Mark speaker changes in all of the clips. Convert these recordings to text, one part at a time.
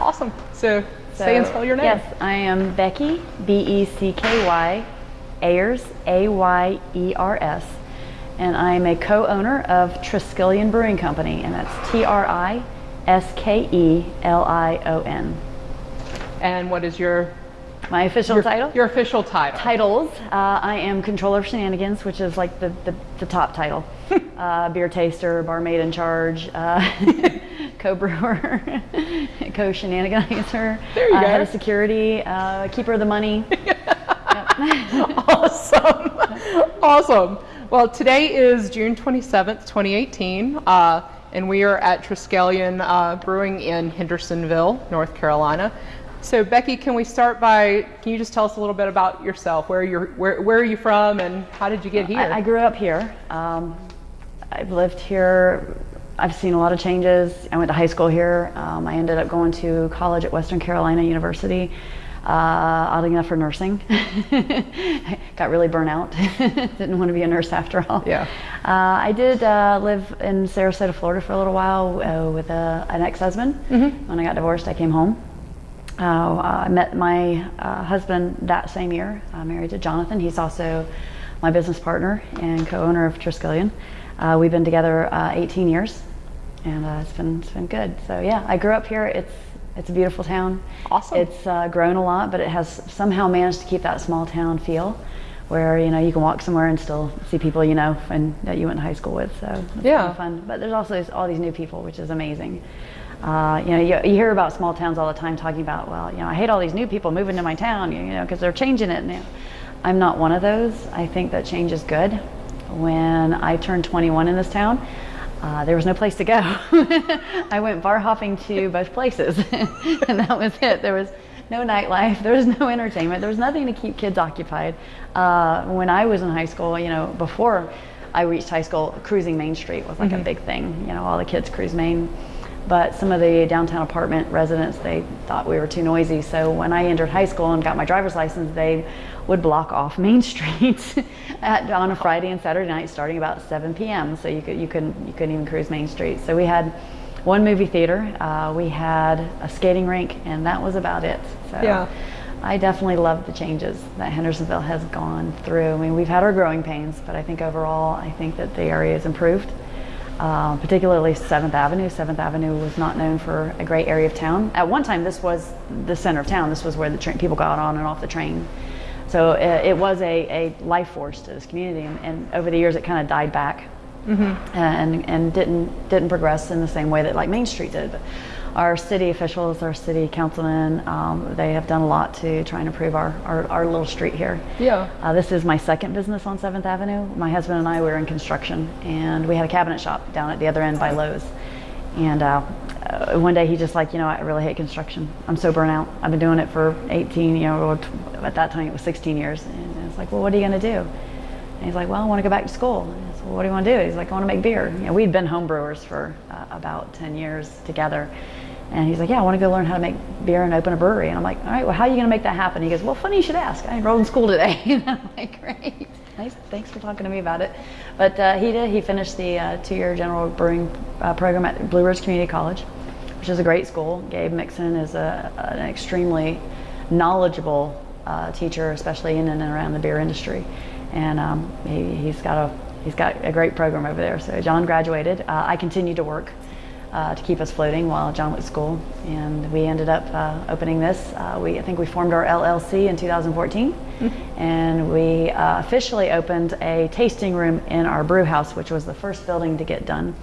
Speaker 1: Awesome. So, say and spell your name.
Speaker 2: Yes, I am Becky, B E C K Y, Ayers, A Y E R S, and I am a co owner of Triskelion Brewing Company, and that's T R I S K E L I O N.
Speaker 1: And what is your
Speaker 2: My official
Speaker 1: your,
Speaker 2: title?
Speaker 1: Your official title.
Speaker 2: Titles. Uh, I am Controller of Shenanigans, which is like the, the, the top title. uh, beer taster, barmaid in charge, uh, co-brewer, co-shenaniganizer,
Speaker 1: There you
Speaker 2: uh,
Speaker 1: go.
Speaker 2: head of security, uh, keeper of the money.
Speaker 1: awesome. awesome. Well, today is June 27th, 2018, uh, and we are at Triskelion uh, Brewing in Hendersonville, North Carolina. So, Becky, can we start by, can you just tell us a little bit about yourself? Where, you're, where, where are you from and how did you get here?
Speaker 2: I, I grew up here. Um, I've lived here. I've seen a lot of changes. I went to high school here. Um, I ended up going to college at Western Carolina University. Uh, oddly enough for nursing. Got really burnt out. Didn't want to be a nurse after all.
Speaker 1: Yeah.
Speaker 2: Uh, I did uh, live in Sarasota, Florida for a little while uh, with a, an ex-husband. When I got divorced, I came home. Uh, I met my uh, husband that same year, uh, married to Jonathan. He's also my business partner and co-owner of Triskelion. Uh, we've been together uh, 18 years, and uh, it's been it's been good. So yeah, I grew up here. It's it's a beautiful town.
Speaker 1: Awesome.
Speaker 2: It's uh, grown a lot, but it has somehow managed to keep that small town feel, where you know you can walk somewhere and still see people you know and that you went to high school with. So it's
Speaker 1: Yeah.
Speaker 2: fun. But there's also all these new people, which is amazing. Uh, you know, you, you hear about small towns all the time talking about, well, you know, I hate all these new people moving to my town, you know, because they're changing it now. I'm not one of those. I think that change is good. When I turned 21 in this town, uh, there was no place to go. I went bar hopping to both places, and that was it. There was no nightlife, there was no entertainment, there was nothing to keep kids occupied. Uh, when I was in high school, you know, before I reached high school, cruising Main Street was like a big thing. You know, all the kids cruise Main. But some of the downtown apartment residents, they thought we were too noisy. So when I entered high school and got my driver's license, they would block off Main Street at, on a Friday and Saturday night, starting about 7 p.m. So you could you couldn't you couldn't even cruise Main Street. So we had one movie theater, uh, we had a skating rink, and that was about it. So
Speaker 1: Yeah.
Speaker 2: I definitely love the changes that Hendersonville has gone through. I mean, we've had our growing pains, but I think overall, I think that the area has improved. Uh, particularly 7th Avenue. 7th Avenue was not known for a great area of town. At one time, this was the center of town. This was where the train, people got on and off the train. So uh, it was a, a life force to this community, and, and over the years, it kind of died back and and didn't didn't progress in the same way that like Main Street did. But our city officials, our city councilmen, um, they have done a lot to try and improve our, our, our little street here.
Speaker 1: Yeah.
Speaker 2: Uh, this is my second business on 7th Avenue. My husband and I were in construction, and we had a cabinet shop down at the other end by Lowe's. And uh, uh, one day he just like, you know, I really hate construction. I'm so burnt out. I've been doing it for 18, you know, at that time it was 16 years. And it's like, well, what are you going to do? And he's like, well, I want to go back to school. And I said, well, what do you want to do? He's like, I want to make beer. You know, we'd been home brewers for uh, about 10 years together. And he's like, yeah, I want to go learn how to make beer and open a brewery. And I'm like, all right, well, how are you going to make that happen? He goes, well, funny you should ask. I enrolled in school today. and I'm like, great. Nice. Thanks for talking to me about it. But uh, he did. He finished the uh, two-year general brewing uh, program at Blue Ridge Community College, which is a great school. Gabe Mixon is a, an extremely knowledgeable uh, teacher, especially in and around the beer industry. And um, he, he's got a he's got a great program over there. So John graduated. Uh, I continued to work uh, to keep us floating while John went to school, and we ended up uh, opening this. Uh, we I think we formed our LLC in 2014, and we uh, officially opened a tasting room in our brew house, which was the first building to get done.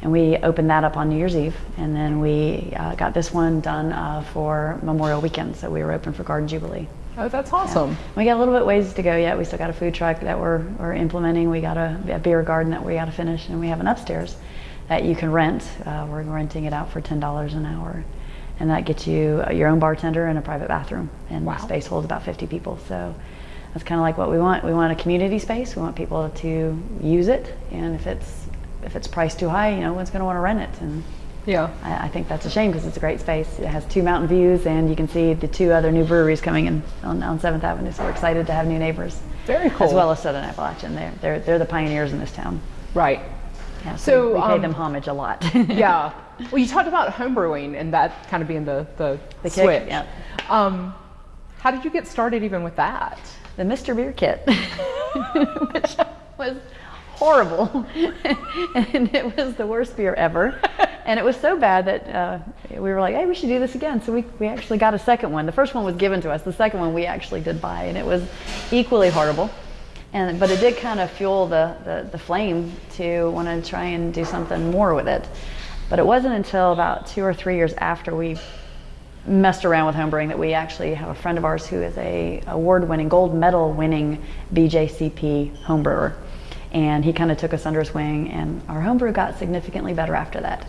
Speaker 2: And we opened that up on New Year's Eve, and then we uh, got this one done uh, for Memorial Weekend. So we were open for Garden Jubilee.
Speaker 1: Oh, that's awesome.
Speaker 2: We got a little bit ways to go yet. We still got a food truck that we're, we're implementing. We got a, a beer garden that we got to finish, and we have an upstairs that you can rent. Uh, we're renting it out for ten dollars an hour, and that gets you uh, your own bartender and a private bathroom. And
Speaker 1: Wow.
Speaker 2: the space holds about fifty people. So that's kind of like what we want. We want a community space. We want people to use it, and if it's if it's priced too high, you know, one's going to want to rent it. And
Speaker 1: Yeah.
Speaker 2: I, I think that's a shame because it's a great space. It has two mountain views, and you can see the two other new breweries coming in on, on 7th Avenue. So we're excited to have new neighbors.
Speaker 1: Very cool.
Speaker 2: As well as Southern Appalachian. They're, they're, they're the pioneers in this town.
Speaker 1: Right.
Speaker 2: Yeah,
Speaker 1: So,
Speaker 2: we, we pay
Speaker 1: um,
Speaker 2: them homage a lot.
Speaker 1: Yeah. well, you talked about homebrewing and that kind of being the, the,
Speaker 2: The kick,
Speaker 1: switch.
Speaker 2: yeah.
Speaker 1: Um, how did you get started even with that?
Speaker 2: the Mr. Beer kit, which was horrible. and it was the worst beer ever. And it was so bad that uh, we were like, hey, we should do this again. So we, we actually got a second one. The first one was given to us. The second one we actually did buy, and it was equally horrible. And, but it did kind of fuel the, the, the flame to want to try and do something more with it. But it wasn't until about two or three years after we messed around with homebrewing that we actually have a friend of ours who is a award-winning, gold medal winning BJCP homebrewer. And he kind of took us under his wing and our homebrew got significantly better after that.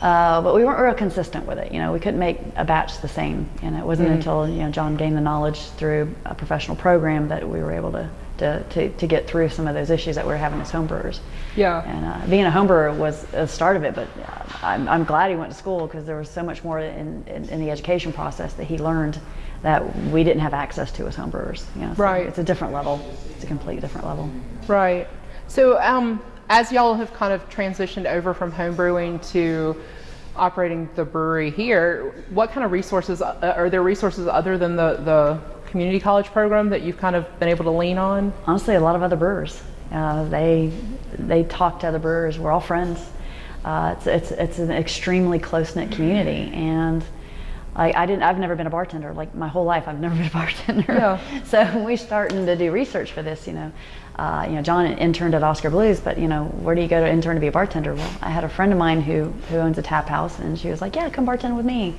Speaker 2: Uh, but we weren't real consistent with it. You know, we couldn't make a batch the same. And it wasn't until, you know, John gained the knowledge through a professional program that we were able to, to, to, to get through some of those issues that we were having as homebrewers.
Speaker 1: Yeah.
Speaker 2: And uh, being a homebrewer was the start of it, but uh, I'm, I'm glad he went to school because there was so much more in, in, in the education process that he learned that we didn't have access to as homebrewers. You know, so
Speaker 1: Right.
Speaker 2: It's a different level. It's a completely different level.
Speaker 1: Right. So, um, as y'all have kind of transitioned over from homebrewing to operating the brewery here, what kind of resources uh, are there? Resources other than the the community college program that you've kind of been able to lean on?
Speaker 2: honestly a lot of other brewers uh, they they talk to other brewers we're all friends uh, it's, it's, it's an extremely close-knit community and I, I didn't i've never been a bartender like my whole life i've never been a bartender
Speaker 1: Yeah.
Speaker 2: so we're starting to do research for this you know uh, you know john interned at Oskar Blues but you know where do you go to intern to be a bartender well i had a friend of mine who who owns a tap house and she was like yeah come bartend with me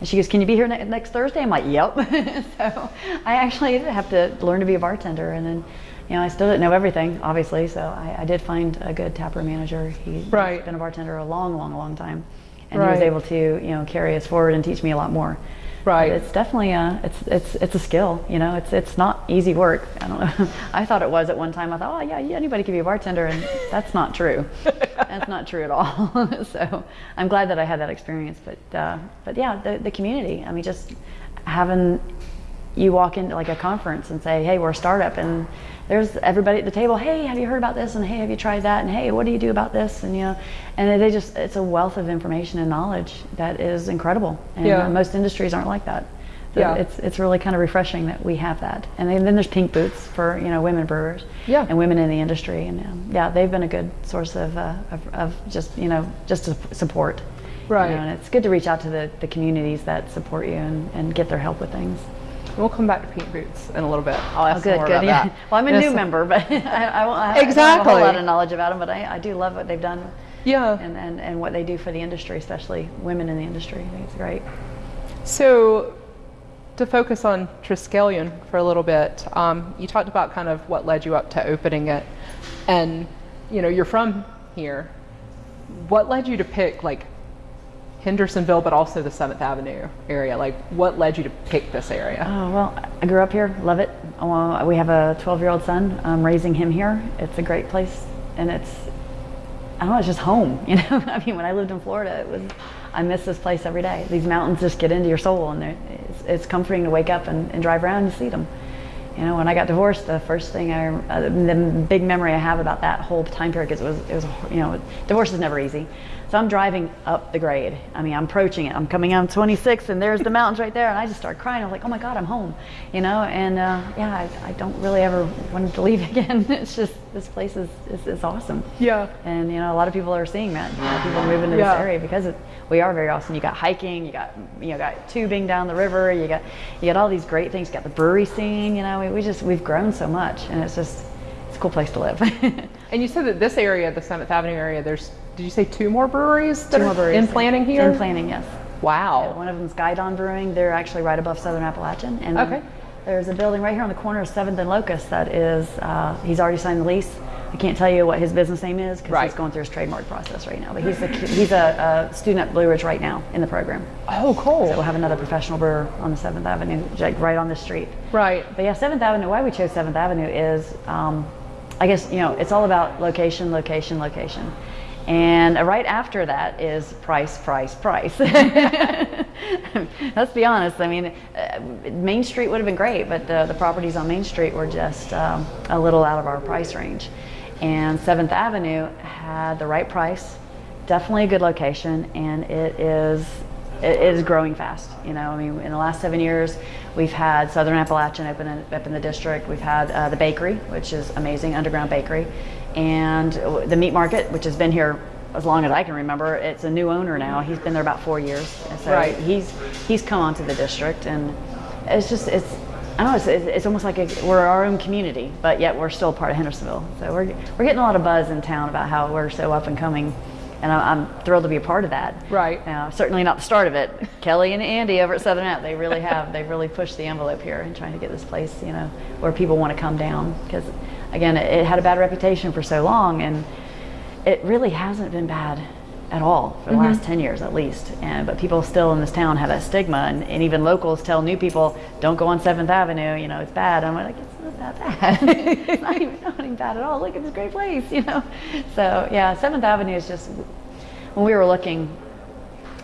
Speaker 2: and she goes, "Can you be here ne- next Thursday?" I'm like, "Yep." so I actually did have to learn to be a bartender, and then, you know, I still didn't know everything, obviously. So I, I did find a good taproom manager. He's
Speaker 1: Right.
Speaker 2: been a bartender a long, long, long time, and he was able to, you know, carry us forward and teach me a lot more.
Speaker 1: Right.
Speaker 2: But it's definitely a, it's it's it's a skill. You know, it's it's not easy work. I don't know. I thought it was at one time. I thought, oh yeah, yeah, anybody can be a bartender, and that's not true. that's not true at all. so I'm glad that I had that experience. But uh, but yeah, the the community. I mean, just having you walk into like a conference and say, hey, we're a startup, and there's everybody at the table. Hey, have you heard about this? And hey, have you tried that? And hey, what do you do about this? And you know, and they just it's a wealth of information and knowledge that is incredible. And
Speaker 1: Yeah.
Speaker 2: most industries aren't like that. So
Speaker 1: Yeah.
Speaker 2: it's it's really kind of refreshing that we have that. And then, then there's pink boots for you know women brewers.
Speaker 1: Yeah.
Speaker 2: And women in the industry, and um, yeah, they've been a good source of, uh, of of just you know just to support. You
Speaker 1: Right.
Speaker 2: know, and it's good to reach out to the, the communities that support you and, and get their help with things.
Speaker 1: We'll come back to Pink Boots in a little bit. I'll ask
Speaker 2: Oh, good,
Speaker 1: more
Speaker 2: good.
Speaker 1: about
Speaker 2: Yeah.
Speaker 1: that.
Speaker 2: Well, I'm a new member, but I, I, won't- I, I don't have a whole lot of knowledge about them, but I, I do love what they've done
Speaker 1: Yeah.
Speaker 2: and, and, and what they do for the industry, especially women in the industry. I think it's great.
Speaker 1: So, to focus on Triskelion for a little bit, um, you talked about kind of what led you up to opening it, and you know you're from here. What led you to pick like Hendersonville, but also the Seventh Avenue area? Like, what led you to pick this area?
Speaker 2: Oh, well, I grew up here, love it. Uh, we have a 12 year old son. I'm raising him here. It's a great place, and it's, I don't know, it's just home. You know, I mean, when I lived in Florida, it was, I miss this place every day. These mountains just get into your soul, and they're- it's, comforting to wake up and, and drive around and see them. You know, when I got divorced, the first thing I, uh, the big memory I have about that whole time period, because it was, it was, you know, divorce is never easy. So I'm driving up the grade. I mean, I'm approaching it. I'm coming on 26, and there's the mountains right there, and I just start crying. I'm like, oh my God, I'm home. You know, and uh, yeah, I, I don't really ever want to leave again. it's just this place is, is, is awesome.
Speaker 1: Yeah.
Speaker 2: And you know, a lot of people are seeing that. You know, people are moving to
Speaker 1: Yeah.
Speaker 2: this area because it, we are very awesome. You got hiking, you got you know, got tubing down the river, you got you got all these great things. You got the brewery scene. You know, we, we just we've grown so much, and it's just it's a cool place to live.
Speaker 1: And you said that this area, the Seventh Avenue area, there's did you say two more breweries that
Speaker 2: Two more breweries
Speaker 1: in planning here?
Speaker 2: In planning, yes.
Speaker 1: Wow.
Speaker 2: One of them's Guidon Brewing. They're actually right above Southern Appalachian. And
Speaker 1: Okay.
Speaker 2: there's a building right here on the corner of Seventh and Locust that is. Uh, he's already signed the lease. I can't tell you what his business name is because
Speaker 1: Right.
Speaker 2: he's going through his trademark process right now. But he's a he's a, a student at Blue Ridge right now in the program.
Speaker 1: Oh, cool.
Speaker 2: So we'll have another professional brewer on the Seventh Avenue, like right on the street.
Speaker 1: right.
Speaker 2: But yeah, Seventh Avenue. Why we chose Seventh Avenue is, um, I guess you know, it's all about location, location, location, and right after that is price, price, price. Let's be honest. I mean, uh, Main Street would have been great, but the, the properties on Main Street were just um, a little out of our price range. And Seventh Avenue had the right price definitely a good location, and it is it is growing fast. You know, I mean, in the last seven years, we've had Southern Appalachian open in, up in the district. We've had uh, the bakery, which is amazing, underground bakery, and the meat market, which has been here as long as I can remember. It's a new owner now. He's been there about four years, so
Speaker 1: Right.
Speaker 2: he's he's come onto the district, and it's just it's. I don't know. It's, it's almost like a, we're our own community, but yet we're still part of Hendersonville. So we're we're getting a lot of buzz in town about how we're so up and coming, and I, I'm thrilled to be a part of that.
Speaker 1: Right.
Speaker 2: Uh, certainly not the start of it. Kelly and Andy over at Southern App, they really have. They've really pushed the envelope here in trying to get this place, you know, where people want to come down. Because, again, it, it had a bad reputation for so long, and it really hasn't been bad at all for the last 10 years at least. And, but people still in this town have that stigma, and, and even locals tell new people, don't go on 7th Avenue, you know, it's bad. I'm like, not bad. it's not even, bad at all. Look at this great place, you know. So, yeah, 7th Avenue is just, when we were looking,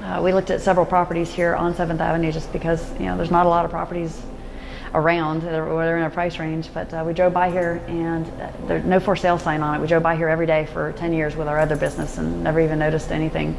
Speaker 2: uh, we looked at several properties here on 7th Avenue just because, you know, there's not a lot of properties around that are, they're in a price range. But uh, we drove by here and uh, there's no for sale sign on it. We drove by here every day for 10 years with our other business and never even noticed anything.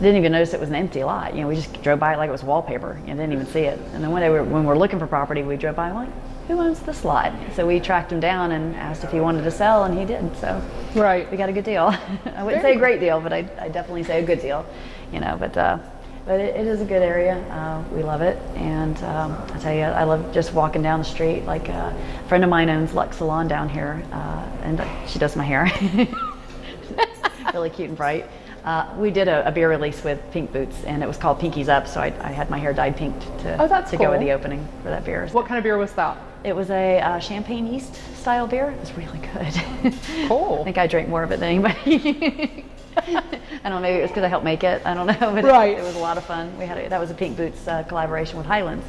Speaker 2: Didn't even notice it was an empty lot. You know, we just drove by it like it was wallpaper and didn't even see it. And then one day we were, when we were looking for property, we drove by like, who owns this lot? So we tracked him down and asked if he wanted to sell and he did. So
Speaker 1: Right.
Speaker 2: we got a good deal. I wouldn't say a great deal, but I, I definitely say a good deal. You know, but uh, but it, it is a good area. Uh, we love it, and um, I tell you, I love just walking down the street. Like uh, a friend of mine owns Lux Salon down here, uh, and she does my hair. really cute and bright. Uh, we did a, a beer release with Pink Boots, and it was called Pinkies Up. So I, I had my hair dyed pink to,
Speaker 1: Oh, that's
Speaker 2: to go with the opening for that beer.
Speaker 1: What kind of beer was that?
Speaker 2: It was a uh, champagne yeast style beer. It was really good.
Speaker 1: Cool.
Speaker 2: I think I drank more of it than anybody. I don't know. Maybe it was because I helped make it. I don't know. But
Speaker 1: Right.
Speaker 2: it, it was a lot of fun. We had a, that was a Pink Boots uh, collaboration with Highlands,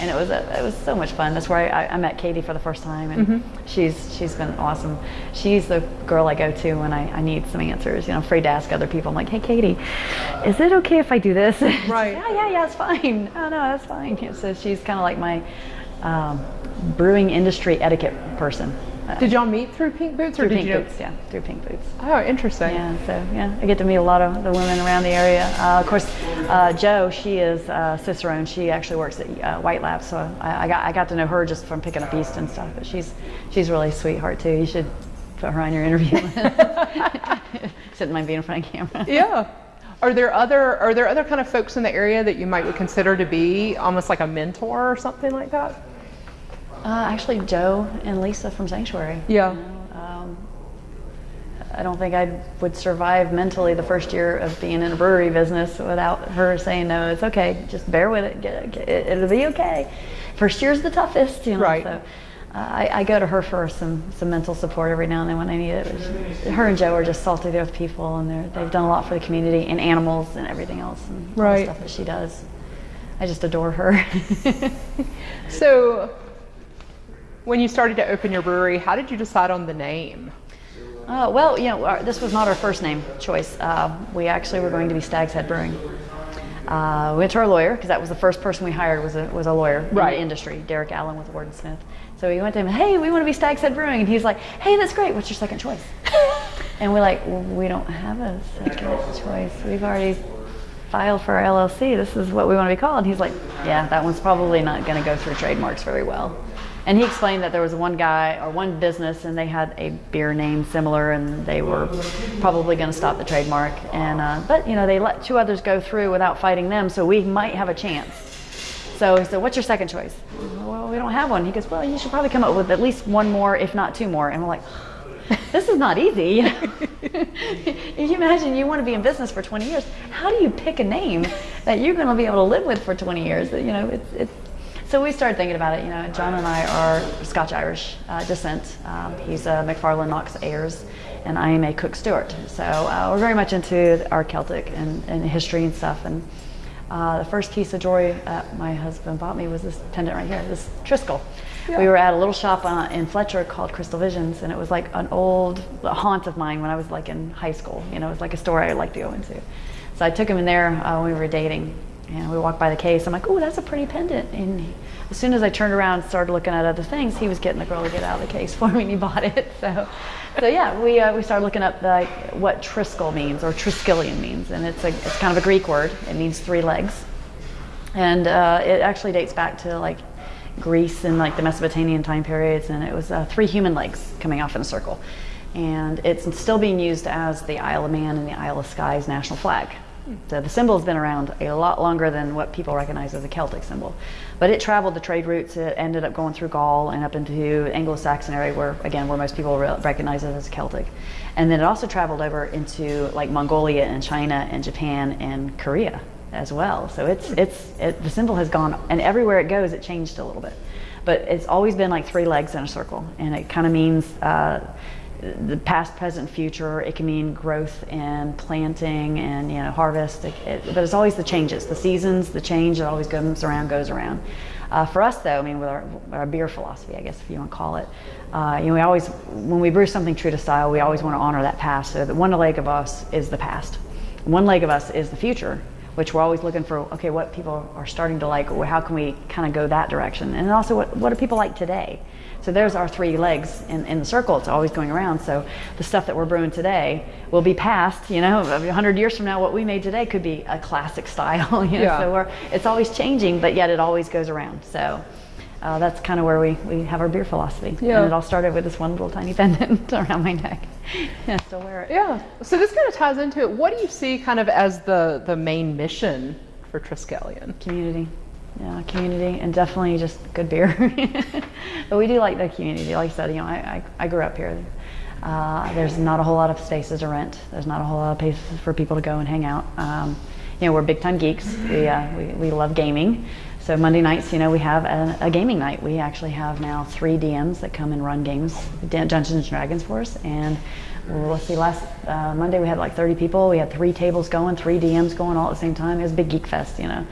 Speaker 2: and it was a, it was so much fun. That's where I, I met Katie for the first time, and she's she's been awesome. She's the girl I go to when I, I need some answers. You know, I'm afraid to ask other people. I'm like, hey, Katie, is it okay if I do this?
Speaker 1: Right.
Speaker 2: yeah, yeah, yeah. It's fine. Oh no, that's fine. So she's kind of like my um, brewing industry etiquette person. Uh,
Speaker 1: Did y'all meet through Pink Boots, or
Speaker 2: through
Speaker 1: did
Speaker 2: Pink
Speaker 1: you?
Speaker 2: Boots, yeah, through Pink Boots.
Speaker 1: Oh, interesting.
Speaker 2: Yeah, so yeah, I get to meet a lot of the women around the area. Uh, of course, uh, Joe, she is uh, Cicerone. She actually works at uh, White Lab, so I, I got I got to know her just from picking up yeast and stuff. But she's she's really a sweetheart too. You should put her on your interview. Shouldn't mind being in front of camera.
Speaker 1: Yeah. Are there other are there other kind of folks in the area that you might consider to be almost like a mentor or something like that?
Speaker 2: Uh, actually, Joe and Lisa from Sanctuary.
Speaker 1: Yeah.
Speaker 2: You know, um, I don't think I would survive mentally the first year of being in a brewery business without her saying, "No, it's okay. Just bear with it. Get, get, it'll be okay." First year's the toughest, you know.
Speaker 1: Right.
Speaker 2: So, uh, I, I go to her for some, some mental support every now and then when I need it. Her and Joe are just salty there with people, and they're, they've done a lot for the community and animals and everything else, and
Speaker 1: Right.
Speaker 2: stuff that she does. I just adore her.
Speaker 1: So, when you started to open your brewery, how did you decide on the name?
Speaker 2: Uh, well, you know, our, this was not our first name choice. Uh, we actually were going to be Stag's Head Brewing. Uh, we went to our lawyer because that was the first person we hired was a, was a lawyer in the industry, Derek Allen with Ward and Smith. So we went to him, hey, we want to be Stag's Head Brewing, and he's like, hey, that's great. What's your second choice? and we're like, well, we don't have a second choice. We've already filed for our LLC. This is what we want to be called. And he's like, yeah, that one's probably not going to go through trademarks very well. And he explained that there was one guy or one business and they had a beer name similar and they were probably going to stop the trademark. And uh, but you know they let two others go through without fighting them, so we might have a chance. So he said, "What's your second choice?" Well, we don't have one. He goes, "Well, you should probably come up with at least one more, if not two more." And we're like, "This is not easy." You imagine you want to be in business for 20 years? How do you pick a name that you're going to be able to live with for 20 years? You know, it's it's. So we started thinking about it. You know, John and I are Scotch Irish uh, descent. Um, he's a McFarland Knox Ayers, and I am a Cook Stewart. So uh, we're very much into our Celtic and, and history and stuff. And uh, the first piece of jewelry that my husband bought me was this pendant right here, this Triskel. We were at a little shop uh, in Fletcher called Crystal Visions, and it was like an old haunt of mine when I was like in high school. You know, it was like a store I liked to go into. So I took him in there uh, when we were dating, And we walked by the case. I'm like, oh, that's a pretty pendant. And he, as soon as I turned around and started looking at other things, he was getting the girl to get out of the case for me and he bought it. So, so yeah, we, uh, we started looking up like what Triskel means or Triskelion means. And it's, a, it's kind of a Greek word. It means three legs. And uh, it actually dates back to like Greece and like the Mesopotamian time periods. And it was uh, three human legs coming off in a circle. And it's still being used as the Isle of Man and the Isle of Skye's national flag. So the symbol has been around a lot longer than what people recognize as a Celtic symbol. But it traveled the trade routes. It ended up going through Gaul and up into Anglo-Saxon area where, again, where most people re- recognize it as Celtic. And then it also traveled over into like Mongolia and China and Japan and Korea as well. So it's, it's, it, the symbol has gone, and everywhere it goes, it changed a little bit. But it's always been like three legs in a circle. And it kind of means, uh, the past, present, future. It can mean growth and planting and you know harvest. It, it, but it's always the changes, the seasons, the change that always comes around, goes around. Uh, for us, though, I mean, with our, our, beer philosophy, I guess if you want to call it, uh, you know, we always, when we brew something true to style, we always want to honor that past. So that one leg of us is the past, one leg of us is the future, which we're always looking for. Okay, what people are starting to like, how can we kind of go that direction? And also, what what do people like today? So there's our three legs in, in the circle. It's always going around. So the stuff that we're brewing today will be passed. You know, 100 years from now, what we made today could be a classic style. You know, yeah. so we're, it's always changing, but yet it always goes around. So uh, that's kind of where we, we have our beer philosophy. Yeah. And it all started with this one little tiny pendant around my neck. yeah, still wear it.
Speaker 1: Yeah. So this kind of ties into it. What do you see kind of as the, the main mission for Triskelion?
Speaker 2: Community yeah, community and definitely just good beer. but we do like the community. Like I said, you know, I, I, I grew up here. Uh, there's not a whole lot of spaces to rent. There's not a whole lot of places for people to go and hang out. Um, you know, we're big time geeks. We, uh, we, we love gaming. So Monday nights, you know, we have a, a, gaming night. We actually have now three DMs that come and run games, Dungeons and Dragons for us. And well, let's see, last uh, Monday we had like 30 people. We had three tables going, three DMs going all at the same time. It was a big geek fest, you know.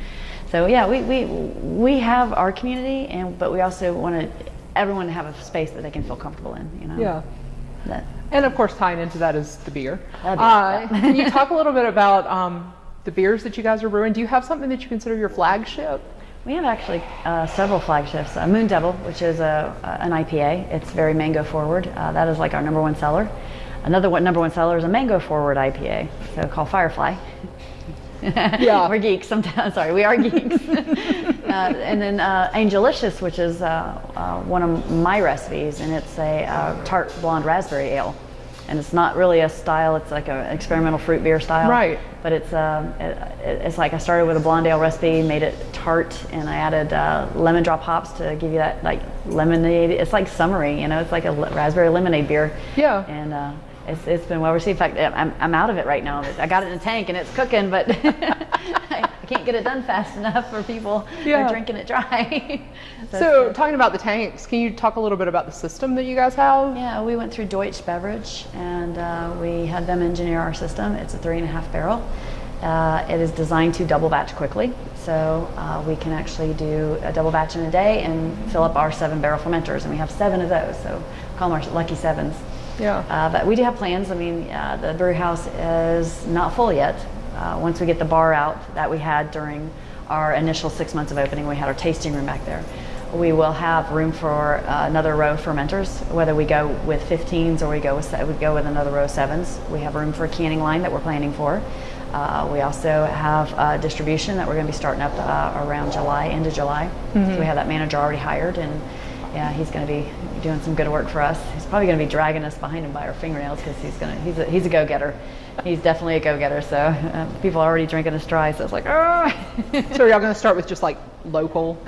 Speaker 2: So yeah, we, we, we have our community, and but we also want everyone to have a space that they can feel comfortable in. You know.
Speaker 1: Yeah. That. And of course, tying into that is the beer. Uh, can you talk a little bit about um, the beers that you guys are brewing? Do you have something that you consider your flagship?
Speaker 2: We have actually uh, several flagships. Uh, Moon Devil, which is a, an IPA. It's very mango forward. Uh, that is like our number one seller. Another one, number one seller is a mango forward IPA, so called Firefly. yeah. We're geeks sometimes. Sorry, we are geeks. uh, and then uh, Angelicious, which is uh, uh, one of my recipes, and it's a uh, tart blonde raspberry ale. And it's not really a style, it's like an experimental fruit beer style.
Speaker 1: Right.
Speaker 2: But it's, um, it, it's like I started with a blonde ale recipe, made it tart, and I added uh, lemon drop hops to give you that like lemonade. It's like summery, you know, it's like a raspberry lemonade beer.
Speaker 1: Yeah.
Speaker 2: And it's, it's been well received. In fact, I'm, I'm out of it right now. I got it in a tank and it's cooking, but I can't get it done fast enough for people yeah. drinking it dry.
Speaker 1: so, so talking about the tanks, can you talk a little bit about the system that you guys have?
Speaker 2: Yeah, we went through Deutsche Beverage and uh, we had them engineer our system. It's a three and a half barrel. Uh, it is designed to double batch quickly, so uh, we can actually do a double batch in a day and fill up our seven barrel fermenters, and we have seven of those, so call them our lucky sevens.
Speaker 1: Yeah.
Speaker 2: Uh, but we do have plans. I mean, uh, the brew house is not full yet. Uh, once we get the bar out that we had during our initial six months of opening, we had our tasting room back there. We will have room for uh, another row of fermenters, whether we go with 15s or we go with we go with another row of sevens. We have room for a canning line that we're planning for. Uh, we also have uh, distribution that we're going to be starting up uh, around July, end of July. Mm-hmm. So we have that manager already hired, and yeah, he's going to be doing some good work for us. He's probably going to be dragging us behind him by our fingernails because he's going to he's a, he's a go-getter. He's definitely a go-getter. So uh, people are already drinking us dry. So it's like, oh.
Speaker 1: so are y'all going to start with just like local?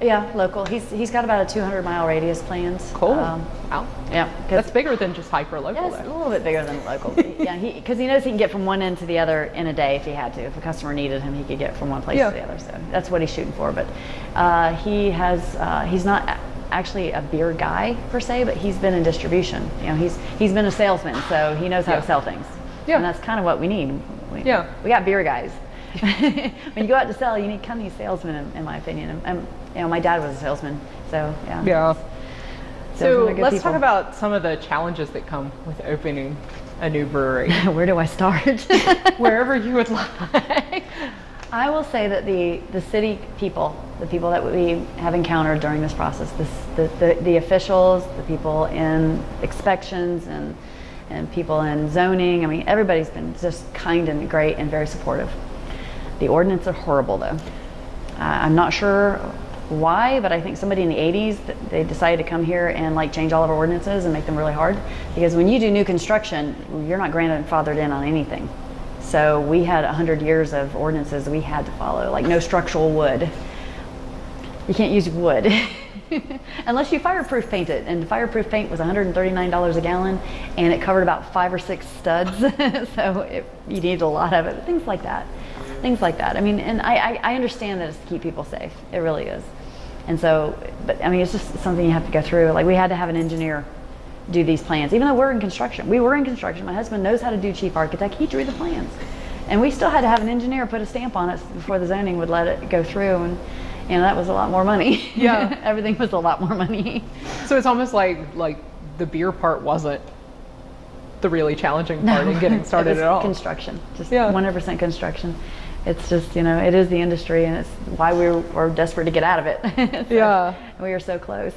Speaker 2: Yeah, local. He's he's got about a 200 mile radius planned.
Speaker 1: Cool. Um, wow.
Speaker 2: Yeah,
Speaker 1: that's bigger than just hyper local.
Speaker 2: Yeah, it's a little bit bigger than local. yeah, because he, he, knows he can get from one end to the other in a day if he had to. If a customer needed him, he could get from one place yeah. to the other. So that's what he's shooting for. But uh, he has uh, he's not actually a beer guy per se, but he's been in distribution. You know, he's he's been a salesman, so he knows how yeah. to sell things. Yeah. And that's kind of what we need. We,
Speaker 1: yeah.
Speaker 2: We got beer guys. when you go out to sell, you need kind of salesmen, in, in, my opinion. And, and, you know, my dad was a salesman, so yeah.
Speaker 1: Yeah. So let's people. talk about some of the challenges that come with opening a new brewery.
Speaker 2: Where do I start?
Speaker 1: Wherever you would like.
Speaker 2: I will say that the, the city people, the people that we have encountered during this process, this, the, the, the officials, the people in inspections and, and people in zoning, I mean, everybody's been just kind and great and very supportive. The ordinance are horrible though. Uh, I'm not sure why, but I think somebody in the 80s, they decided to come here and like change all of our ordinances and make them really hard. Because when you do new construction, you're not grandfathered in on anything. So we had 100 years of ordinances we had to follow, like no structural wood. You can't use wood unless you fireproof paint it. And fireproof paint was $139 a gallon, and it covered about five or six studs. so it, you needed a lot of it. Things like that. Things like that. I mean, and I, I, I understand that it's to keep people safe. It really is. And so, but I mean, it's just something you have to go through. Like we had to have an engineer do these plans, even though we're in construction. We were in construction. My husband knows how to do chief architect. He drew the plans. And we still had to have an engineer put a stamp on it before the zoning would let it go through. And, you know, that was a lot more money.
Speaker 1: Yeah.
Speaker 2: Everything was a lot more money.
Speaker 1: So it's almost like like the beer part wasn't the really challenging part in getting started at all.
Speaker 2: Construction, just
Speaker 1: Yeah.
Speaker 2: 100% construction. It's just, you know, it is the industry and it's why we were desperate to get out of it. So,
Speaker 1: Yeah.
Speaker 2: We were so close.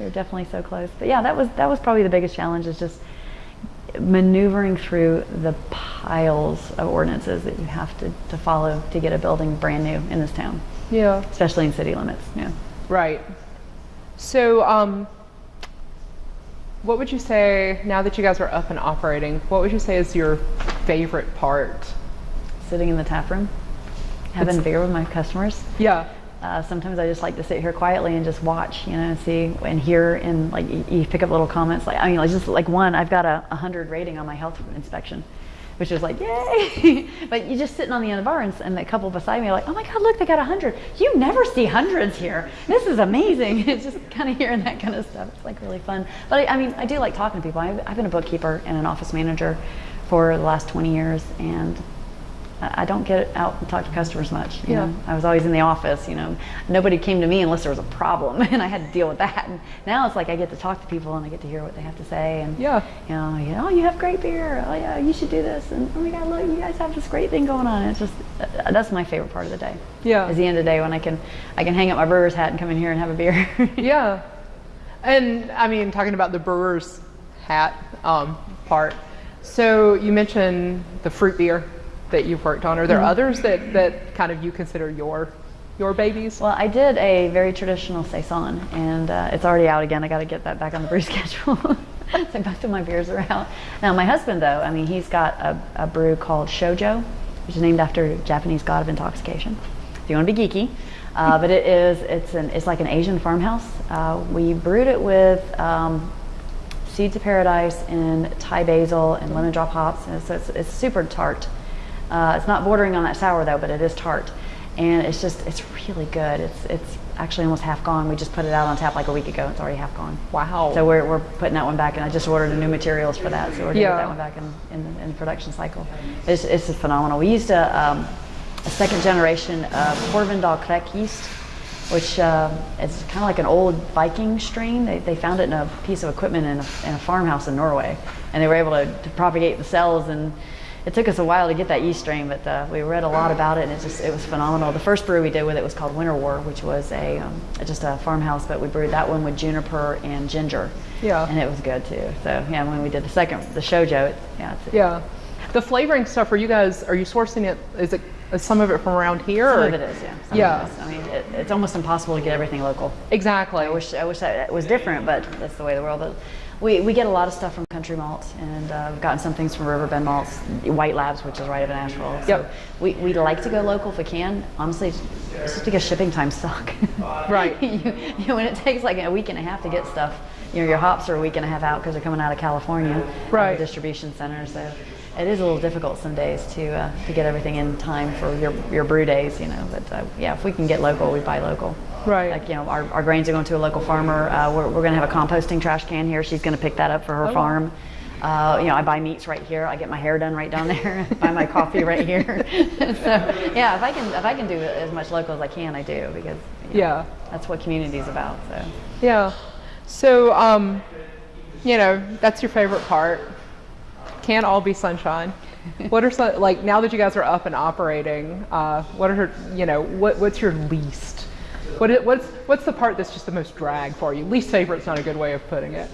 Speaker 2: We were definitely so close. But yeah, that was, that was probably the biggest challenge is just maneuvering through the piles of ordinances that you have to, to follow to get a building brand new in this town,
Speaker 1: yeah.
Speaker 2: especially in city limits. Yeah.
Speaker 1: Right. So, um, what would you say now that you guys are up and operating? What would you say is your favorite part?
Speaker 2: Sitting in the tap room, having
Speaker 1: It's-
Speaker 2: beer with my customers.
Speaker 1: Yeah.
Speaker 2: Uh, sometimes I just like to sit here quietly and just watch, you know, see and hear and like you, pick up little comments. Like I mean, like just like one, I've got a, a hundred rating on my health inspection, which is like yay. but you're just sitting on the end of the bar and, and the couple beside me are like, oh my god, look, they got a hundred. You never see hundreds here. This is amazing. it's just kind of hearing that kind of stuff. It's like really fun. But I, I mean, I do like talking to people. I've, I've been a bookkeeper and an office manager for the last 20 years, and I don't get out and talk to customers much. You
Speaker 1: Yeah.
Speaker 2: know, I was always in the office. You know, nobody came to me unless there was a problem, and I had to deal with that. And now it's like I get to talk to people and I get to hear what they have to say. And
Speaker 1: Yeah.
Speaker 2: you know, you know, oh, you have great beer. Oh yeah, you should do this. And oh my God, look, you guys have this great thing going on. It's just uh, that's my favorite part of the day.
Speaker 1: Yeah.
Speaker 2: Is the end of the day when I can I can hang up my brewer's hat and come in here and have a beer.
Speaker 1: Yeah. And I mean, talking about the brewer's hat um, part. So you mentioned the fruit beer that you've worked on. Are there others that, that kind of you consider your your babies?
Speaker 2: Well, I did a very traditional saison, and uh, it's already out again. I got to get that back on the brew schedule. so both of my beers are out. Now, my husband, though, I mean, he's got a, a brew called Shojo, which is named after Japanese god of intoxication. If you want to be geeky, uh, but it is it's an it's like an Asian farmhouse. Uh, we brewed it with. Um, Seeds of Paradise and Thai basil and lemon drop hops, and so it's, it's super tart. Uh, it's not bordering on that sour though, but it is tart, and it's just it's really good. It's it's actually almost half gone. We just put it out on tap like a week ago. It's already half gone.
Speaker 1: Wow.
Speaker 2: So we're, we're putting that one back, and I just ordered new materials for that. So we're gonna
Speaker 1: Yeah.
Speaker 2: that one back in, in, the, in the production cycle. It's, it's just phenomenal. We used a, um, a second generation of Hornindal Kveik yeast, which uh, is kind of like an old Viking strain. They, they found it in a piece of equipment in a, in a farmhouse in Norway, and they were able to, to propagate the cells. And it took us a while to get that yeast strain, but uh, we read a lot about it, and it just it was phenomenal. The first brew we did with it was called Winter War, which was a um, just a farmhouse, but we brewed that one with juniper and ginger.
Speaker 1: Yeah.
Speaker 2: and it was good too. So yeah, when we did the second, the shojo, it, yeah, it's,
Speaker 1: Yeah. The flavoring stuff, are you guys, are you sourcing it, is it, is some of it from around here?
Speaker 2: some
Speaker 1: or-
Speaker 2: of it is, yeah. Some
Speaker 1: Yeah.
Speaker 2: Is. I mean, it, it's almost impossible to get everything local.
Speaker 1: Exactly.
Speaker 2: I wish I wish that it was different, but that's the way the world. But we, we get a lot of stuff from Country Malt, and uh, we've gotten some things from Riverbend Malts, White Labs, which is right up in Asheville. So
Speaker 1: Yep.
Speaker 2: we we like to go local if we can. Honestly, it's just because shipping times suck.
Speaker 1: Right.
Speaker 2: you, you know, when it takes like a week and a half to get stuff, you know, your hops are a week and a half out because they're coming out of California, the
Speaker 1: Right.
Speaker 2: distribution center. So it is a little difficult some days to uh, to get everything in time for your your brew days, you know. But uh, yeah, if we can get local, we buy local.
Speaker 1: Right.
Speaker 2: Like you know, our, our grains are going to a local farmer. Uh, we're we're going to have a composting trash can here. She's going to pick that up for her
Speaker 1: Oh.
Speaker 2: farm. Uh, you know, I buy meats right here. I get my hair done right down there. buy my coffee right here. so yeah, if I can if I can do as much local as I can, I do because you know,
Speaker 1: Yeah.
Speaker 2: that's what community is about. So
Speaker 1: Yeah. So, um, you know, that's your favorite part. Can't all be sunshine. what are some like now that you guys are up and operating? Uh, what are you know what what's your least? What what's what's the part that's just the most drag for you? Least favorite's not a good way of putting it.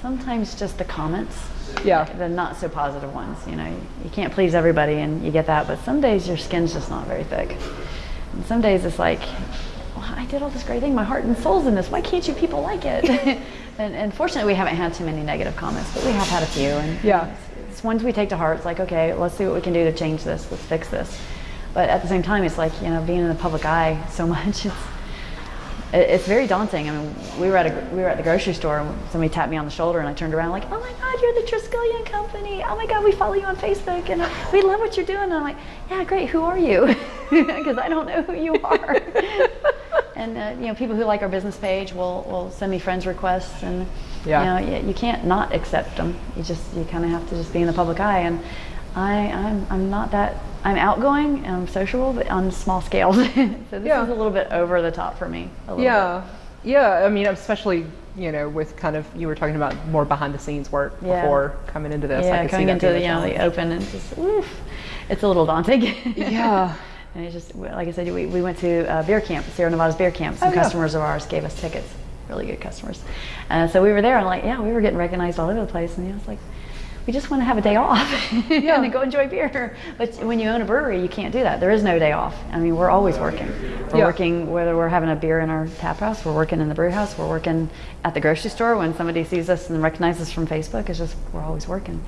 Speaker 2: Sometimes just the comments.
Speaker 1: Yeah.
Speaker 2: The not so positive ones. You know, you can't please everybody, and you get that. But some days your skin's just not very thick. And some days it's like, well, I did all this great thing. My heart and soul's in this. Why can't you people like it? and, and fortunately, we haven't had too many negative comments, but we have had a few. And
Speaker 1: Yeah.
Speaker 2: it's, it's ones we take to heart. It's like, okay, let's see what we can do to change this. Let's fix this. But at the same time, it's like you know, being in the public eye so much. It's it's very daunting. I mean, we were at a we were at the grocery store and somebody tapped me on the shoulder and I turned around like, oh my God, you're the Triskelion company. Oh my God, we follow you on Facebook and we love what you're doing. And I'm like, yeah, great. Who are you? Because I don't know who you are. and uh, you know, people who like our business page will will send me friends requests and
Speaker 1: Yeah.
Speaker 2: you know, you, you can't not accept them. You just you kind of have to just be in the public eye and. I, I'm, I'm not that, I'm outgoing and I'm sociable, but on small scales. so this
Speaker 1: Yeah.
Speaker 2: is a little bit over the top for me. a little bit.
Speaker 1: Yeah, yeah. I mean, especially you know with kind of you were talking about more behind the scenes work
Speaker 2: Yeah.
Speaker 1: before coming into this.
Speaker 2: Yeah,
Speaker 1: see
Speaker 2: coming into the, you know, the open and just, oof, it's a little daunting.
Speaker 1: Yeah.
Speaker 2: And it's just, like I said, we, we went to uh, beer camp, Sierra Nevada's beer camp. Some
Speaker 1: Oh, yeah.
Speaker 2: customers of ours gave us tickets, really good customers. Uh, so we were there and like, yeah, we were getting recognized all over the place. And you know, it's like, we just want to have a day off
Speaker 1: Yeah.
Speaker 2: and go enjoy beer. But when you own a brewery, you can't do that. There is no day off. I mean, we're always working. We're
Speaker 1: Yeah.
Speaker 2: working whether we're having a beer in our tap house, we're working in the brew house, we're working at the grocery store. When somebody sees us and recognizes us from Facebook, it's just we're always working.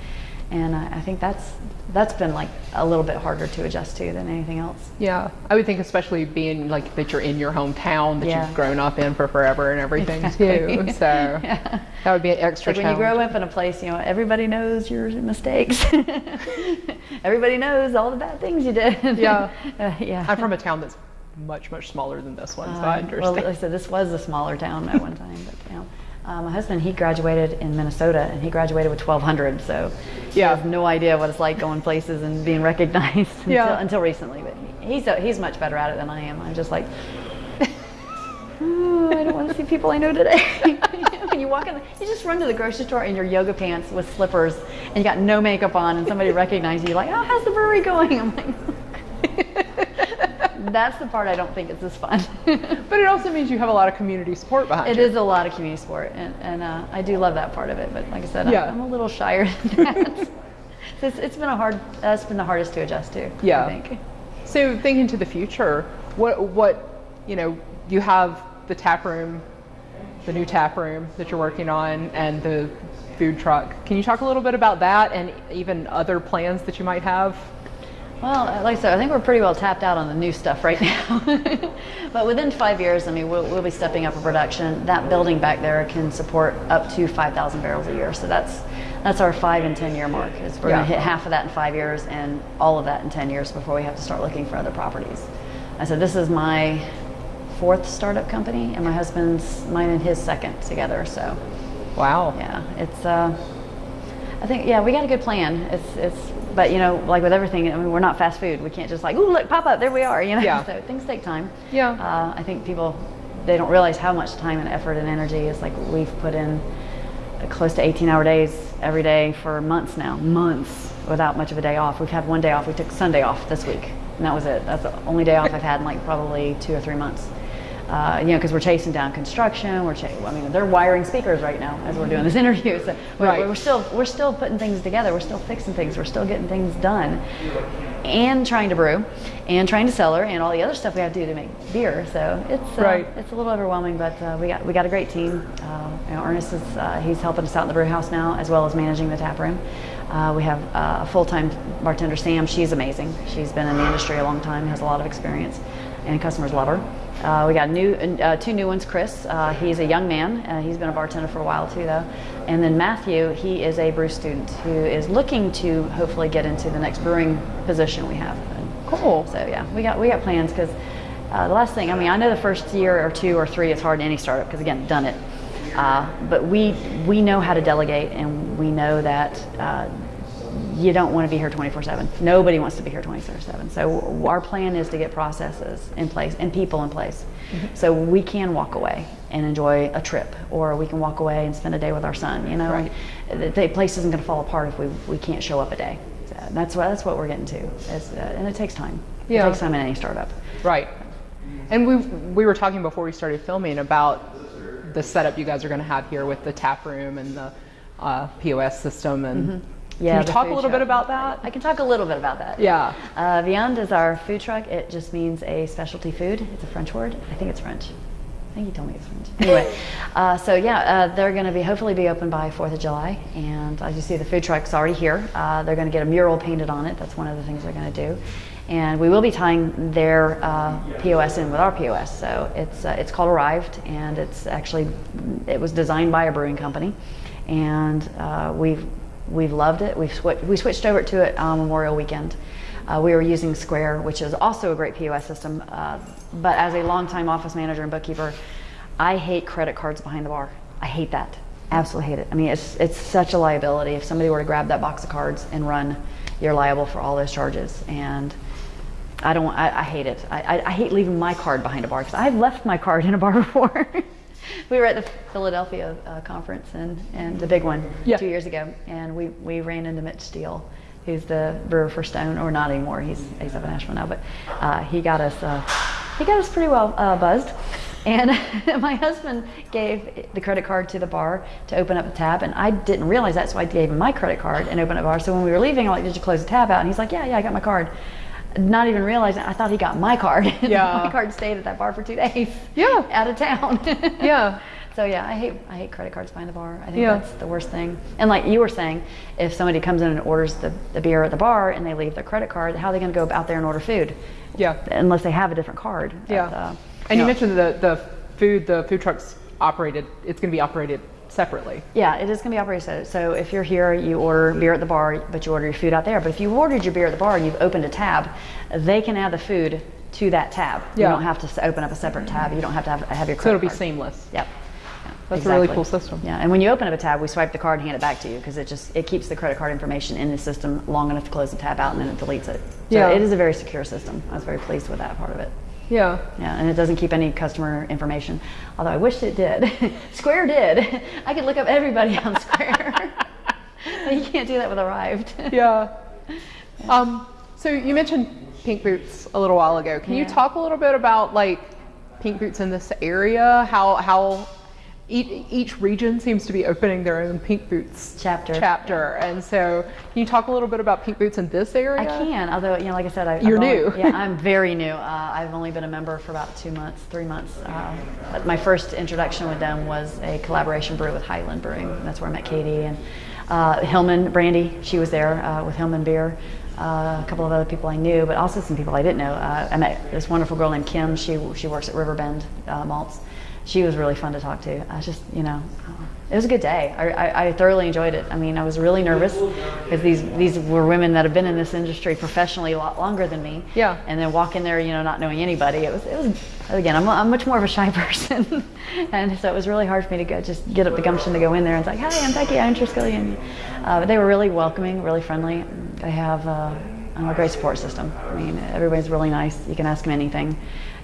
Speaker 2: And I I think that's that's been like a little bit harder to adjust to than anything else.
Speaker 1: Yeah, I would think especially being like that you're in your hometown that
Speaker 2: Yeah.
Speaker 1: you've grown up in for forever and everything
Speaker 2: Exactly.
Speaker 1: too. So
Speaker 2: Yeah.
Speaker 1: that would be an extra
Speaker 2: Like when you grow up in a place, you know, everybody knows your mistakes. everybody knows all the bad things you did.
Speaker 1: Yeah.
Speaker 2: Uh, yeah.
Speaker 1: I'm from a town that's much much smaller than this one, so I
Speaker 2: Um,
Speaker 1: understand.
Speaker 2: Well, like I said, this was a smaller town at one time, but you know, uh, my husband he graduated in Minnesota and he graduated with 1,200, so
Speaker 1: Yeah.
Speaker 2: has no idea what it's like going places and being recognized until,
Speaker 1: Yeah.
Speaker 2: until recently. But he's a, he's much better at it than I am. I'm just like. "Oh, I don't want to see people I know today. when you walk in, the, you just run to the grocery store in your yoga pants with slippers, and you got no makeup on, and somebody recognizes you, like, "Oh, how's the brewery going?" I'm like, "That's the part I don't think is as fun."
Speaker 1: but it also means you have a lot of community support behind
Speaker 2: It
Speaker 1: you.
Speaker 2: is a lot of community support, and, and uh, I do love that part of it. But like I said,
Speaker 1: Yeah.
Speaker 2: I'm, I'm a little shyer than that. it's, it's been a hard. That's been the hardest to adjust to.
Speaker 1: Yeah.
Speaker 2: I think.
Speaker 1: So thinking to the future, what what you know, you have the tap room, the new tap room that you're working on, and the food truck. Can you talk a little bit about that and even other plans that you might have?
Speaker 2: Well, uh, like I said, I think we're pretty well tapped out on the new stuff right now. but within five years, I mean, we'll, we'll be stepping up a production. That building back there can support up to 5,000 barrels a year. So that's that's our five and 10 year mark. Is we're
Speaker 1: Yeah.
Speaker 2: going to hit half of that in five years and all of that in 10 years before we have to start looking for other properties. I said, this is my fourth startup company, and my husband's mine and his second together. So
Speaker 1: Wow.
Speaker 2: yeah, it's. Uh, I think yeah, we got a good plan. It's it's, but you know, like with everything, I mean, we're not fast food. We can't just like, ooh, look, pop up, there we are. You know,
Speaker 1: Yeah.
Speaker 2: so things take time.
Speaker 1: Yeah.
Speaker 2: Uh, I think people they don't realize how much time and effort and energy is like we've put in close to 18 hour days every day for months now, months without much of a day off. We've had one day off. We took Sunday off this week, and that was it. That's the only day off I've had in like probably two or three months. Uh, you know, because we're chasing down construction. We're, I mean, they're wiring speakers right now as we're doing this interview. So we're,
Speaker 1: Right.
Speaker 2: we're still, we're still putting things together. We're still fixing things. We're still getting things done, and trying to brew, and trying to cellar, and all the other stuff we have to do to make beer. So it's, uh,
Speaker 1: Right.
Speaker 2: it's a little overwhelming, but uh, we got, we got a great team. Uh, you know, Ernest is, uh, he's helping us out in the brew house now, as well as managing the tap room. Uh, we have uh, a full-time bartender, Sam. She's amazing. She's been in the industry a long time, has a lot of experience, and customers love her. Uh, we got new, uh, two new ones. Chris, uh, he's a young man. Uh, he's been a bartender for a while too, though. And then Matthew, he is a brew student who is looking to hopefully get into the next brewing position we have. And
Speaker 1: Cool.
Speaker 2: so yeah, we got we got plans because uh, the last thing I mean I know the first year or two or three is hard in any startup because again done it, uh, but we we know how to delegate and we know that. You don't want to be here 24/7. Nobody wants to be here 24/7. So our plan is to get processes in place and people in place, so we can walk away and enjoy a trip, or we can walk away and spend a day with our son. You know,
Speaker 1: Right.
Speaker 2: the, the place isn't going to fall apart if we we can't show up a day. So that's what that's what we're getting to. Uh, and it takes time.
Speaker 1: Yeah.
Speaker 2: It takes time in any startup.
Speaker 1: Right. And we we were talking before we started filming about the setup you guys are going to have here with the tap room and the uh, POS system. And
Speaker 2: Yeah,
Speaker 1: can you talk a little bit about that?
Speaker 2: I can talk a little bit about that.
Speaker 1: Yeah.
Speaker 2: Uh, Viand is our food truck. It just means a specialty food. It's a French word. I think it's French. I think you told me it's French. Anyway, uh, so yeah, uh, they're going to be hopefully be open by Fourth of July, and as you see, the food truck's already here. Uh, they're going to get a mural painted on it. That's one of the things they're going to do, and we will be tying their uh, POS in with our POS. So it's uh, it's called Arryved, and it's actually it was designed by a brewing company, and uh, we've we've loved it. We've swi- we switched over to it on Memorial Weekend. Uh, we were using Square, which is also a great POS system. Uh, but as a longtime office manager and bookkeeper, I hate credit cards behind the bar. I hate that. Absolutely hate it. I mean, it's it's such a liability. If somebody were to grab that box of cards and run, you're liable for all those charges. And I don't. I, I hate it. I, I, I hate leaving my card behind a bar because I've left my card in a bar before. We were at the Philadelphia uh, conference and, and the big one
Speaker 1: Yeah.
Speaker 2: two years ago, and we, we ran into Mitch Steele, who's the brewer for Stone, or not anymore. He's he's up in Asheville now, but uh, he got us uh, he got us pretty well uh, buzzed. And my husband gave the credit card to the bar to open up the tab, and I didn't realize that, so I gave him my credit card and opened up the bar. So when we were leaving, I'm like, "Did you close the tab out?" And he's like, "Yeah, yeah, I got my card." Not even realizing, I thought he got my card.
Speaker 1: Yeah.
Speaker 2: my card stayed at that bar for two days.
Speaker 1: Yeah.
Speaker 2: out of town.
Speaker 1: Yeah.
Speaker 2: So yeah, I hate I hate credit cards behind the bar. I think
Speaker 1: Yeah.
Speaker 2: that's the worst thing. And like you were saying, if somebody comes in and orders the, the beer at the bar and they leave their credit card, how are they going to go out there and order food?
Speaker 1: Yeah.
Speaker 2: Unless they have a different card.
Speaker 1: Yeah.
Speaker 2: uh,
Speaker 1: and you
Speaker 2: know,
Speaker 1: mentioned the the food the food trucks operated. It's going to be operated separately.
Speaker 2: Yeah, it is going to be operated so. If you're here, you order beer at the bar, but you order your food out there. But if you've ordered your beer at the bar and you've opened a tab, they can add the food to that tab.
Speaker 1: Yeah.
Speaker 2: You don't have to open up a separate tab. You don't have to have, have your credit
Speaker 1: So it'll be
Speaker 2: card.
Speaker 1: seamless.
Speaker 2: Yep. Yeah,
Speaker 1: That's a really cool system.
Speaker 2: Yeah, and when you open up a tab, we swipe the card and hand it back to you because it just it keeps the credit card information in the system long enough to close the tab out and then it deletes it. So
Speaker 1: Yeah.
Speaker 2: it is a very secure system. I was very pleased with that part of it.
Speaker 1: Yeah.
Speaker 2: Yeah, and it doesn't keep any customer information. Although I wish it did. Square did. I could look up everybody on Square. but you can't do that with Arryved.
Speaker 1: Yeah. Um, so you mentioned Pink Boots a little while ago. Can you talk a little bit about like Pink Boots in this area? How how each, each region seems to be opening their own Pink Boots
Speaker 2: Chapter.
Speaker 1: Chapter, and so can you talk a little bit about Pink Boots in this area?
Speaker 2: I can, although you know, like I said, I,
Speaker 1: You're
Speaker 2: only-
Speaker 1: new.
Speaker 2: yeah, I'm very new. Uh, I've only been a member for about two months, three months. Uh, but my first introduction with them was a collaboration brew with Highland Brewing. and That's where I met Katie and uh, Hillman Brandy. She was there uh, with Hillman Beer. Uh, a couple of other people I knew, but also some people I didn't know. Uh, I met this wonderful girl named Kim. She she works at Riverbend uh, Malts. She was really fun to talk to. I was just, you know, it was a good day. I, I, I thoroughly enjoyed it. I mean, I was really nervous because these these were women that have been in this industry professionally a lot longer than me.
Speaker 1: Yeah.
Speaker 2: And then walk in there, you know, not knowing anybody. It was it was again. I'm, I'm much more of a shy person, and so it was really hard for me to go just get up the gumption to go in there and say, "Hi, I'm Becky. I'm Triskelion." Uh, but they were really welcoming, really friendly. They have uh, a great support system. I mean, everybody's really nice. You can ask them anything.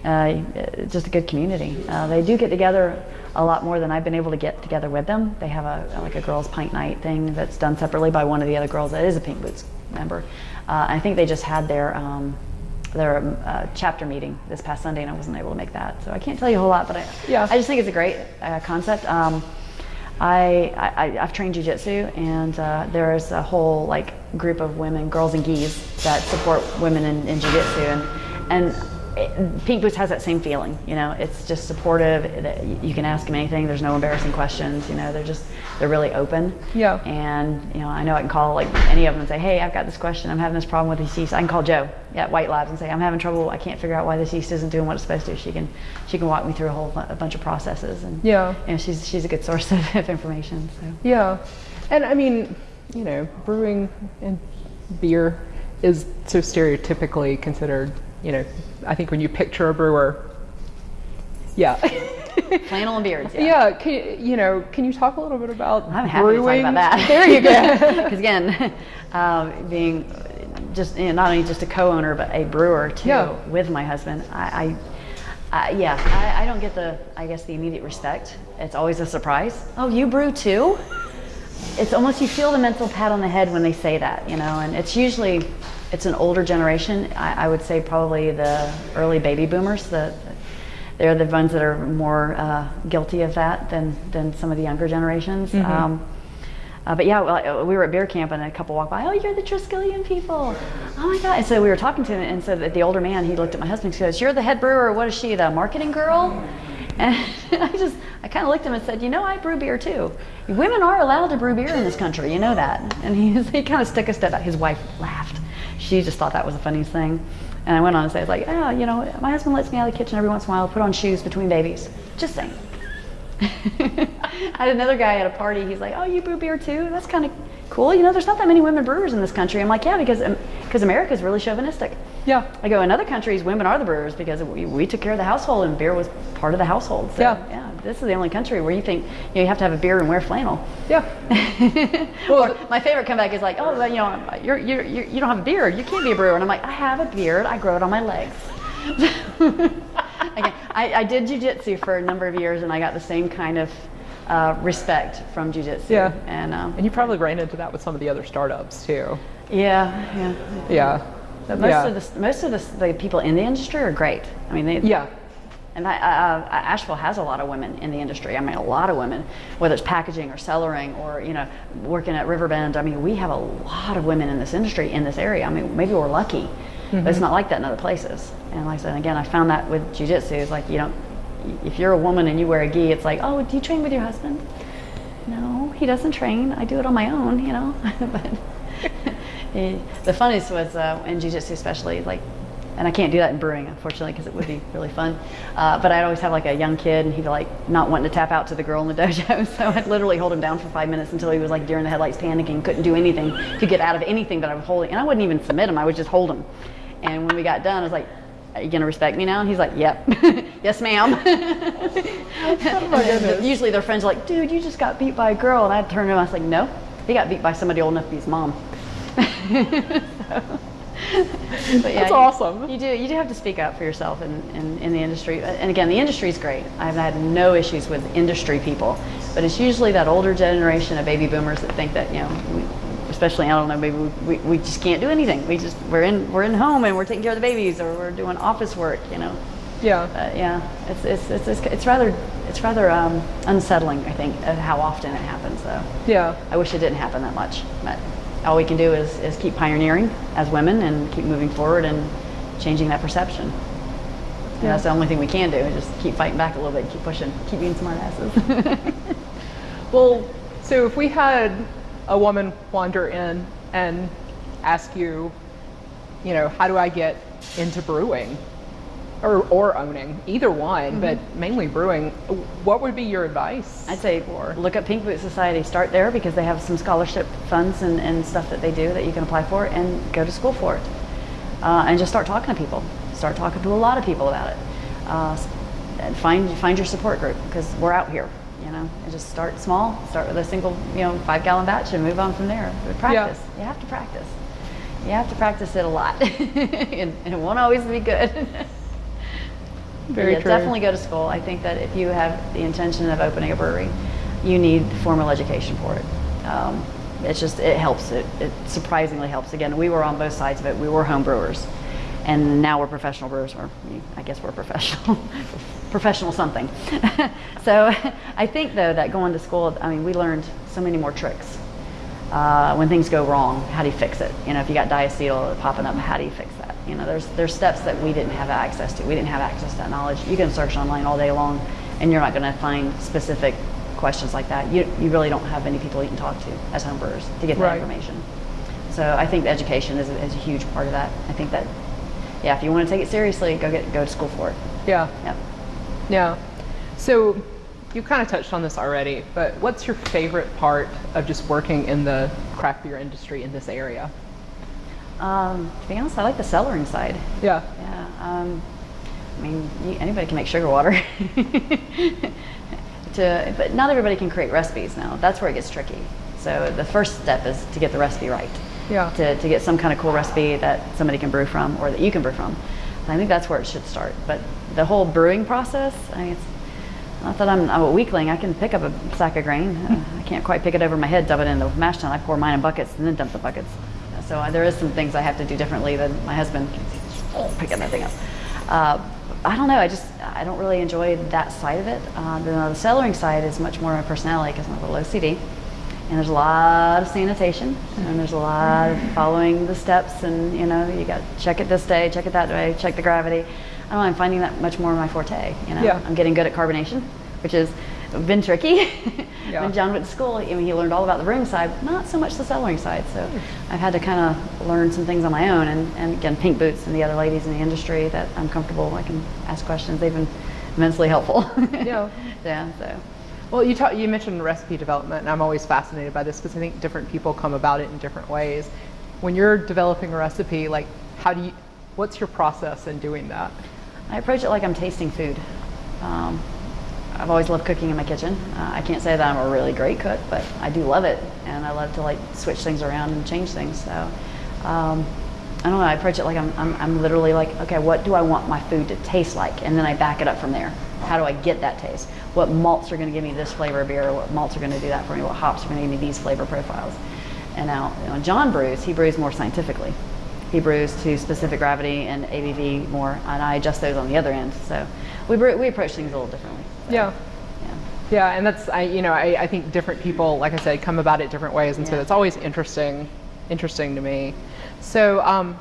Speaker 2: Uh, just a good community. Uh, they do get together a lot more than I've been able to get together with them. They have a like a girls' pint night thing that's done separately by one of the other girls that is a Pink Boots member. Uh, I think they just had their um, their uh, chapter meeting this past Sunday, and I wasn't able to make that, so I can't tell you a whole lot. But I,
Speaker 1: Yeah.
Speaker 2: I just think it's a great uh, concept. Um, I, I I've trained jujitsu, and uh, there is a whole like group of women, Girls in Gis, that support women in, in jujitsu, and and it, Pink Boots has that same feeling. You know, it's just supportive. that y- You can ask them anything. There's no embarrassing questions. You know, they're just they're really open.
Speaker 1: Yeah.
Speaker 2: And you know, I know I can call like any of them and say, "Hey, I've got this question. I'm having this problem with this yeast." I can call Joe at White Labs and say, "I'm having trouble. I can't figure out why this yeast isn't doing what it's supposed to." She can she can walk me through a whole a bunch of processes and
Speaker 1: Yeah.
Speaker 2: you know, she's she's a good source of, of information. So
Speaker 1: Yeah, and I mean, you know, brewing and beer is so stereotypically considered. You know, I think when you picture a brewer, yeah,
Speaker 2: flannel and beards. Yeah.
Speaker 1: yeah. Can, you- know, can you talk a little bit about
Speaker 2: I'm happy
Speaker 1: brewing?
Speaker 2: to talk about that.
Speaker 1: There you go.
Speaker 2: Because again, um, being just you know, not only just a co-owner but a brewer too
Speaker 1: Yeah.
Speaker 2: with my husband, I, I, I yeah, I, I don't get the I guess the immediate respect. It's always a surprise. Oh, you brew too? It's almost you feel the mental pat on the head when they say that, you know, and it's usually it's an older generation. I, I would say probably the early baby boomers. The they're the ones that are more uh, guilty of that than than some of the younger generations.
Speaker 1: Mm-hmm.
Speaker 2: Um, uh, but yeah, well, we were at beer camp and a couple walked by. Oh, you're the Triskelion people. Oh my god! And so we were talking to him, and so the older man he looked at my husband. He goes, "You're the head brewer. What is she? The marketing girl?" And I just, I kind of looked at him and said, you know, I brew beer too. Women are allowed to brew beer in this country, you know that. And he, he kind of stuck a step out. His wife laughed. She just thought that was the funniest thing. And I went on and said, like, yeah, you know, my husband lets me out of the kitchen every once in a while, put on shoes between babies. Just saying. I had another guy at a party. He's like, "Oh, you brew beer too? That's kind of cool. You know, there's not that many women brewers in this country." I'm like, "Yeah, because because um, America is really chauvinistic."
Speaker 1: Yeah.
Speaker 2: I go in other countries, women are the brewers because we, we took care of the household and beer was part of the household. So,
Speaker 1: yeah.
Speaker 2: Yeah. This is the only country where you think you, know, you have to have a beard and wear flannel.
Speaker 1: Yeah.
Speaker 2: well, or my favorite comeback is like, "Oh, well, you know, you're, you're, you're, you do not have a beard. You can't be a brewer." And I'm like, "I have a beard. I grow it on my legs." Again, I, I did jujitsu for a number of years, and I got the same kind of uh, respect from jujitsu.
Speaker 1: Yeah,
Speaker 2: and um,
Speaker 1: and you probably ran into that with some of the other startups too.
Speaker 2: Yeah, yeah,
Speaker 1: yeah.
Speaker 2: But most
Speaker 1: yeah.
Speaker 2: of the most of the, the, people in the industry are great. I mean, they,
Speaker 1: yeah.
Speaker 2: And I, uh, Asheville has a lot of women in the industry. I mean, a lot of women, whether it's packaging or cellaring or you know working at Riverbend. I mean, we have a lot of women in this industry in this area. I mean, maybe we're lucky, mm-hmm. but it's not like that in other places. And like I said, again, I found that with jujitsu. It's like you don't if you're a woman and you wear a gi, it's like, oh, do you train with your husband? No, he doesn't train. I do it on my own, you know. but the funniest was uh, in jiu-jitsu especially, like, and I can't do that in brewing, unfortunately, because it would be really fun. Uh, but I'd always have like a young kid, and he'd be like not wanting to tap out to the girl in the dojo. So I'd literally hold him down for five minutes until he was like during the headlights panicking, couldn't do anything to get out of anything that I was holding. And I wouldn't even submit him; I would just hold him. And when we got done, I was like, are you going to respect me now? And he's like, yep. yes, ma'am. oh usually their friends are like, dude, you just got beat by a girl. And I'd turn to him, I was like, no, he got beat by somebody old enough to be his mom. so, but yeah,
Speaker 1: That's
Speaker 2: you,
Speaker 1: awesome.
Speaker 2: You do you do have to speak up for yourself in, in, in the industry. And again, the industry is great. I've had no issues with industry people, but it's usually that older generation of baby boomers that think that you know we, especially I don't know maybe we, we, we, just can't do anything. We just we're in we're in home and we're taking care of the babies or we're doing office work, you know.
Speaker 1: Yeah.
Speaker 2: But yeah, it's it's it's it's, it's rather it's rather um, unsettling I think of how often it happens though.
Speaker 1: Yeah.
Speaker 2: I wish it didn't happen that much, but all we can do is is keep pioneering as women and keep moving forward and changing that perception. Yeah. that's the only thing we can do is just keep fighting back a little bit, keep pushing, keep being smart asses.
Speaker 1: well, so if we had a woman wander in and ask you, you know, how do I get into brewing or, or owning, either one, mm-hmm. but mainly brewing, what would be your advice?
Speaker 2: I'd say for? look at Pink Boot Society, start there because they have some scholarship funds and, and stuff that they do that you can apply for and go to school for it. Uh, and just start talking to people. Start talking to a lot of people about it. Uh, and find, find your support group because we're out here know, and just start small, start with a single, you know, five gallon batch and move on from there. But practice. Yeah. You have to practice. You have to practice it a lot. and, and, it won't always be good.
Speaker 1: Very
Speaker 2: yeah,
Speaker 1: true.
Speaker 2: Definitely go to school. I think that if you have the intention of opening a brewery, you need formal education for it. Um, it's just, it helps. It, it surprisingly helps. Again, we were on both sides of it. We were home brewers and now we're professional brewers, or I guess we're professional, professional something. so I think though that going to school, I mean, we learned so many more tricks. Uh, when things go wrong, how do you fix it? You know, if you got diacetyl popping up, how do you fix that? You know, there's there's steps that we didn't have access to. We didn't have access to that knowledge. You can search online all day long, and you're not going to find specific questions like that. You you really don't have many people you can talk to as homebrewers to get that
Speaker 1: right.
Speaker 2: information. So I think education is a, is a huge part of that. I think that yeah, if you want to take it seriously, go get go to school for it.
Speaker 1: Yeah.
Speaker 2: Yeah.
Speaker 1: Yeah. So you kind of touched on this already, but what's your favorite part of just working in the craft beer industry in this area?
Speaker 2: Um, to be honest, I like the cellaring side.
Speaker 1: Yeah.
Speaker 2: Yeah. Um, I mean, you, anybody can make sugar water. to, but not everybody can create recipes now. That's where it gets tricky. So the first step is to get the recipe right
Speaker 1: yeah.
Speaker 2: to, to get some kind of cool recipe that somebody can brew from or that you can brew from. I think that's where it should start. But the whole brewing process, I mean, not that I'm, I'm a weakling. I can pick up a sack of grain. Uh, I can't quite pick it over my head, dump it in the mash tun. I pour mine in buckets and then dump the buckets. So uh, there is some things I have to do differently than my husband picking that thing up. Uh, I don't know. I just I don't really enjoy that side of it. Uh, the, the cellaring side is much more my personality because I'm a little OCD, and there's a lot of sanitation, and there's a lot of following the steps, and you know you got check it this day, check it that way, check the gravity. I don't know. I'm finding that much more my forte. You know,
Speaker 1: Yeah.
Speaker 2: I'm getting good at carbonation, which has been tricky.
Speaker 1: Yeah.
Speaker 2: when John went to school, I mean, he learned all about the brewing side, but not so much the cellaring side. So hmm. I've had to kind of learn some things on my own. And, and again, Pink Boots and the other ladies in the industry that I'm comfortable, I can ask questions. They've been immensely helpful.
Speaker 1: Yeah.
Speaker 2: yeah. So
Speaker 1: Well, you talk, you mentioned recipe development, and I'm always fascinated by this because I think different people come about it in different ways. When you're developing a recipe, like how do you, what's your process in doing that?
Speaker 2: I approach it like I'm tasting food. Um, I've always loved cooking in my kitchen. Uh, I can't say that I'm a really great cook, but I do love it, and I love to like switch things around and change things. So um, I don't know. I approach it like I'm, I'm, I'm literally like, okay, what do I want my food to taste like, and then I back it up from there. How do I get that taste? What malts are going to give me this flavor of beer? What malts are going to do that for me? What hops are going to give me these flavor profiles? And now, you know, John brews. He brews more scientifically. He brews to specific gravity and ABV more, and I adjust those on the other end. So we brew, we approach things a little differently. So,
Speaker 1: Yeah.
Speaker 2: yeah.
Speaker 1: Yeah, and that's I you know I, I think different people, like I said, come about it different ways, and so
Speaker 2: Yeah.
Speaker 1: it's always interesting, interesting to me. So um,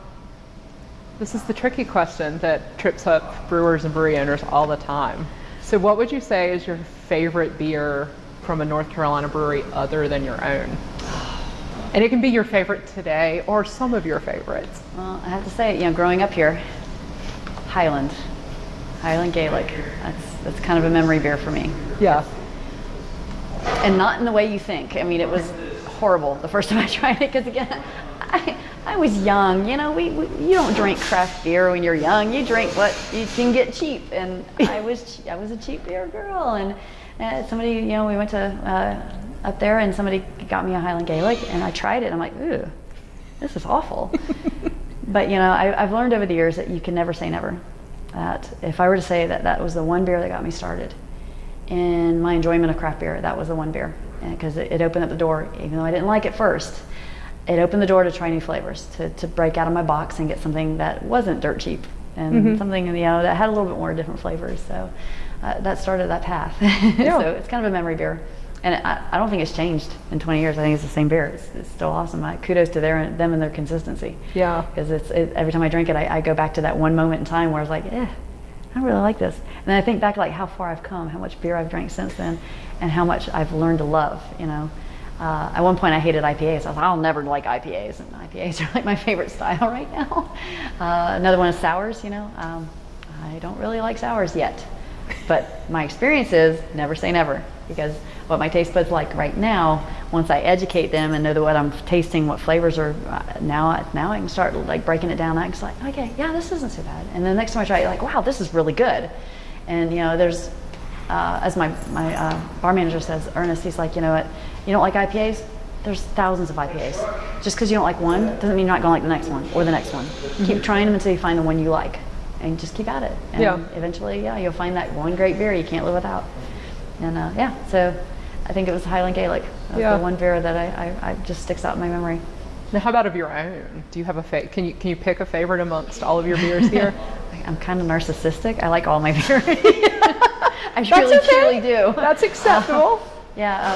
Speaker 1: this is the tricky question that trips up brewers and brewery owners all the time. So what would you say is your favorite beer from a North Carolina brewery other than your own? And it can be your favorite today or some of your favorites.
Speaker 2: Well, I have to say, you know, growing up here, Highland, Highland Gaelic, that's, that's kind of a memory beer for me.
Speaker 1: Yeah.
Speaker 2: And not in the way you think. I mean, it was horrible the first time I tried it because, again, I, I was young. You know, we, we you don't drink craft beer when you're young. You drink what you can get cheap. And I was I was a cheap beer girl. And uh, somebody, you know, we went to uh, up there and somebody got me a Highland Gaelic and I tried it. And I'm like, ooh, this is awful. but you know, I, I've learned over the years that you can never say never. That if I were to say that that was the one beer that got me started in my enjoyment of craft beer, that was the one beer because it, it opened up the door. Even though I didn't like it first, it opened the door to try new flavors, to, to break out of my box and get something that wasn't dirt cheap and something you know that had a little bit more different flavors. So uh, that started that path.
Speaker 1: Yeah.
Speaker 2: so it's kind of a memory beer. And I, I don't think it's changed in 20 years. I think it's the same beer. It's, it's still awesome. I, kudos to their, them and their consistency.
Speaker 1: Yeah.
Speaker 2: Because it's it, every time I drink it, I, I go back to that one moment in time where I was like, eh, I really like this. And then I think back like how far I've come, how much beer I've drank since then, and how much I've learned to love. You know, uh, at one point I hated IPAs. I was like, I'll never like IPAs, and IPAs are like my favorite style right now. Uh, another one is sours. You know, um, I don't really like sours yet, but my experience is never say never because what my taste buds like right now, once I educate them and know that what I'm tasting, what flavors are uh, now, now I can start like breaking it down. I can like, okay, yeah, this isn't so bad. And the next time I try it, like, wow, this is really good. And you know, there's, uh, as my my uh, bar manager says, Ernest, he's like, you know what, you don't like IPAs? There's thousands of IPAs. Just because you don't like one doesn't mean you're not going to like the next one or the next one. Keep trying them until you find the one you like, and just keep at it. And
Speaker 1: Yeah.
Speaker 2: eventually, yeah, you'll find that one great beer you can't live without. And uh, yeah, so I think it was Highland Gaelic. That's
Speaker 1: Yeah.
Speaker 2: the one Vera that I, I, I just sticks out in my memory.
Speaker 1: Now, how about of your own? Do you have a fa- can you can you pick a favorite amongst all of your beers here?
Speaker 2: I'm kind of narcissistic. I like all my beer. I truly,
Speaker 1: okay.
Speaker 2: truly do.
Speaker 1: That's acceptable.
Speaker 2: Yeah,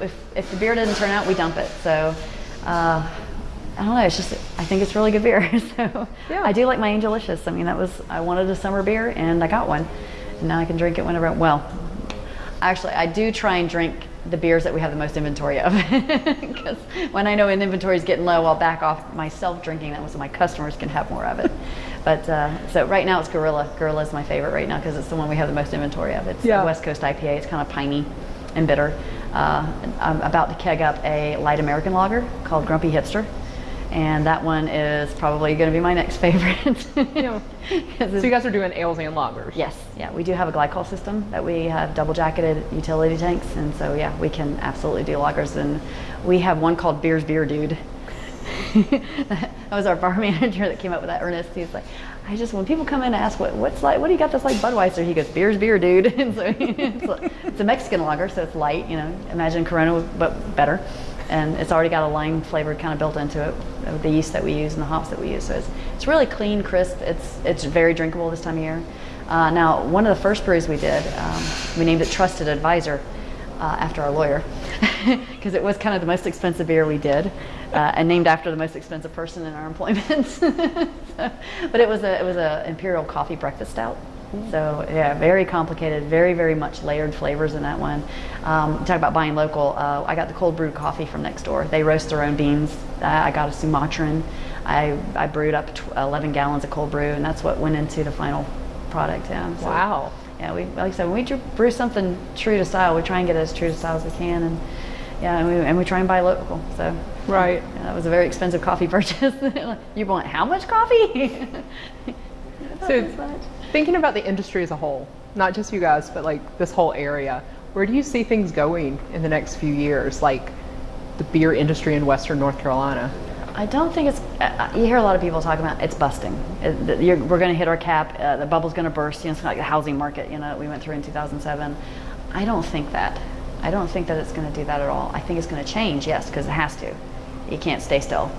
Speaker 2: uh, if, if the beer doesn't turn out, we dump it. So, uh, I don't know. It's just I think it's really good beer. so
Speaker 1: Yeah.
Speaker 2: I do like my Angelicious. I mean, that was I wanted a summer beer and I got one, and now I can drink it whenever. I- Well, actually, I do try and drink the beers that we have the most inventory of, because when I know an inventory is getting low, I'll back off myself drinking that so my customers can have more of it. But uh, so right now it's Gorilla. Gorilla is my favorite right now because it's the one we have the most inventory of. It's
Speaker 1: Yeah.
Speaker 2: a West Coast IPA. It's kind of piney and bitter. Uh, I'm about to keg up a light American lager called Grumpy Hipster. And that one is probably going to be my next favorite.
Speaker 1: Yeah. So you guys are doing ales and lagers.
Speaker 2: Yes, yeah, we do have a glycol system that we have double jacketed utility tanks, and so yeah, we can absolutely do lagers. And we have one called Beer's Beer Dude. that was our bar manager that came up with that. Ernest, he's like, I just when people come in and ask what what's like, what do you got that's like Budweiser? He goes, beer's beer, dude. and so it's, a, it's a Mexican lager, so it's light. You know, imagine Corona but better, and it's already got a lime flavor kind of built into it the yeast that we use and the hops that we use. So it's it's really clean, crisp. It's it's very drinkable this time of year. Uh, now, one of the first breweries we did, um, we named it Trusted Advisor uh, after our lawyer because it was kind of the most expensive beer we did uh, and named after the most expensive person in our employment. so, but it was a it was a imperial coffee breakfast stout. So yeah, very complicated, very very much layered flavors in that one. Um, talk about buying local. Uh, I got the cold brewed coffee from next door. They roast their own beans. I got a Sumatran. I, I brewed up 11 gallons of cold brew, and that's what went into the final product. Yeah.
Speaker 1: So, wow
Speaker 2: yeah, we like I said, when we brew something true to style, we try and get it as true to style as we can, and yeah, and we, and we try and buy local. So
Speaker 1: right,
Speaker 2: yeah, that was a very expensive coffee purchase. you want how much coffee?
Speaker 1: so thinking about the industry as a whole, not just you guys, but like this whole area, where do you see things going in the next few years? Like the beer industry in Western North Carolina.
Speaker 2: I don't think it's. Uh, you hear a lot of people talking about it's busting. It, we're going to hit our cap. Uh, the bubble's going to burst. You know, it's like the housing market. You know, we went through in 2007. I don't think that. I don't think that it's going to do that at all. I think it's going to change, yes, because it has to. You can't stay still.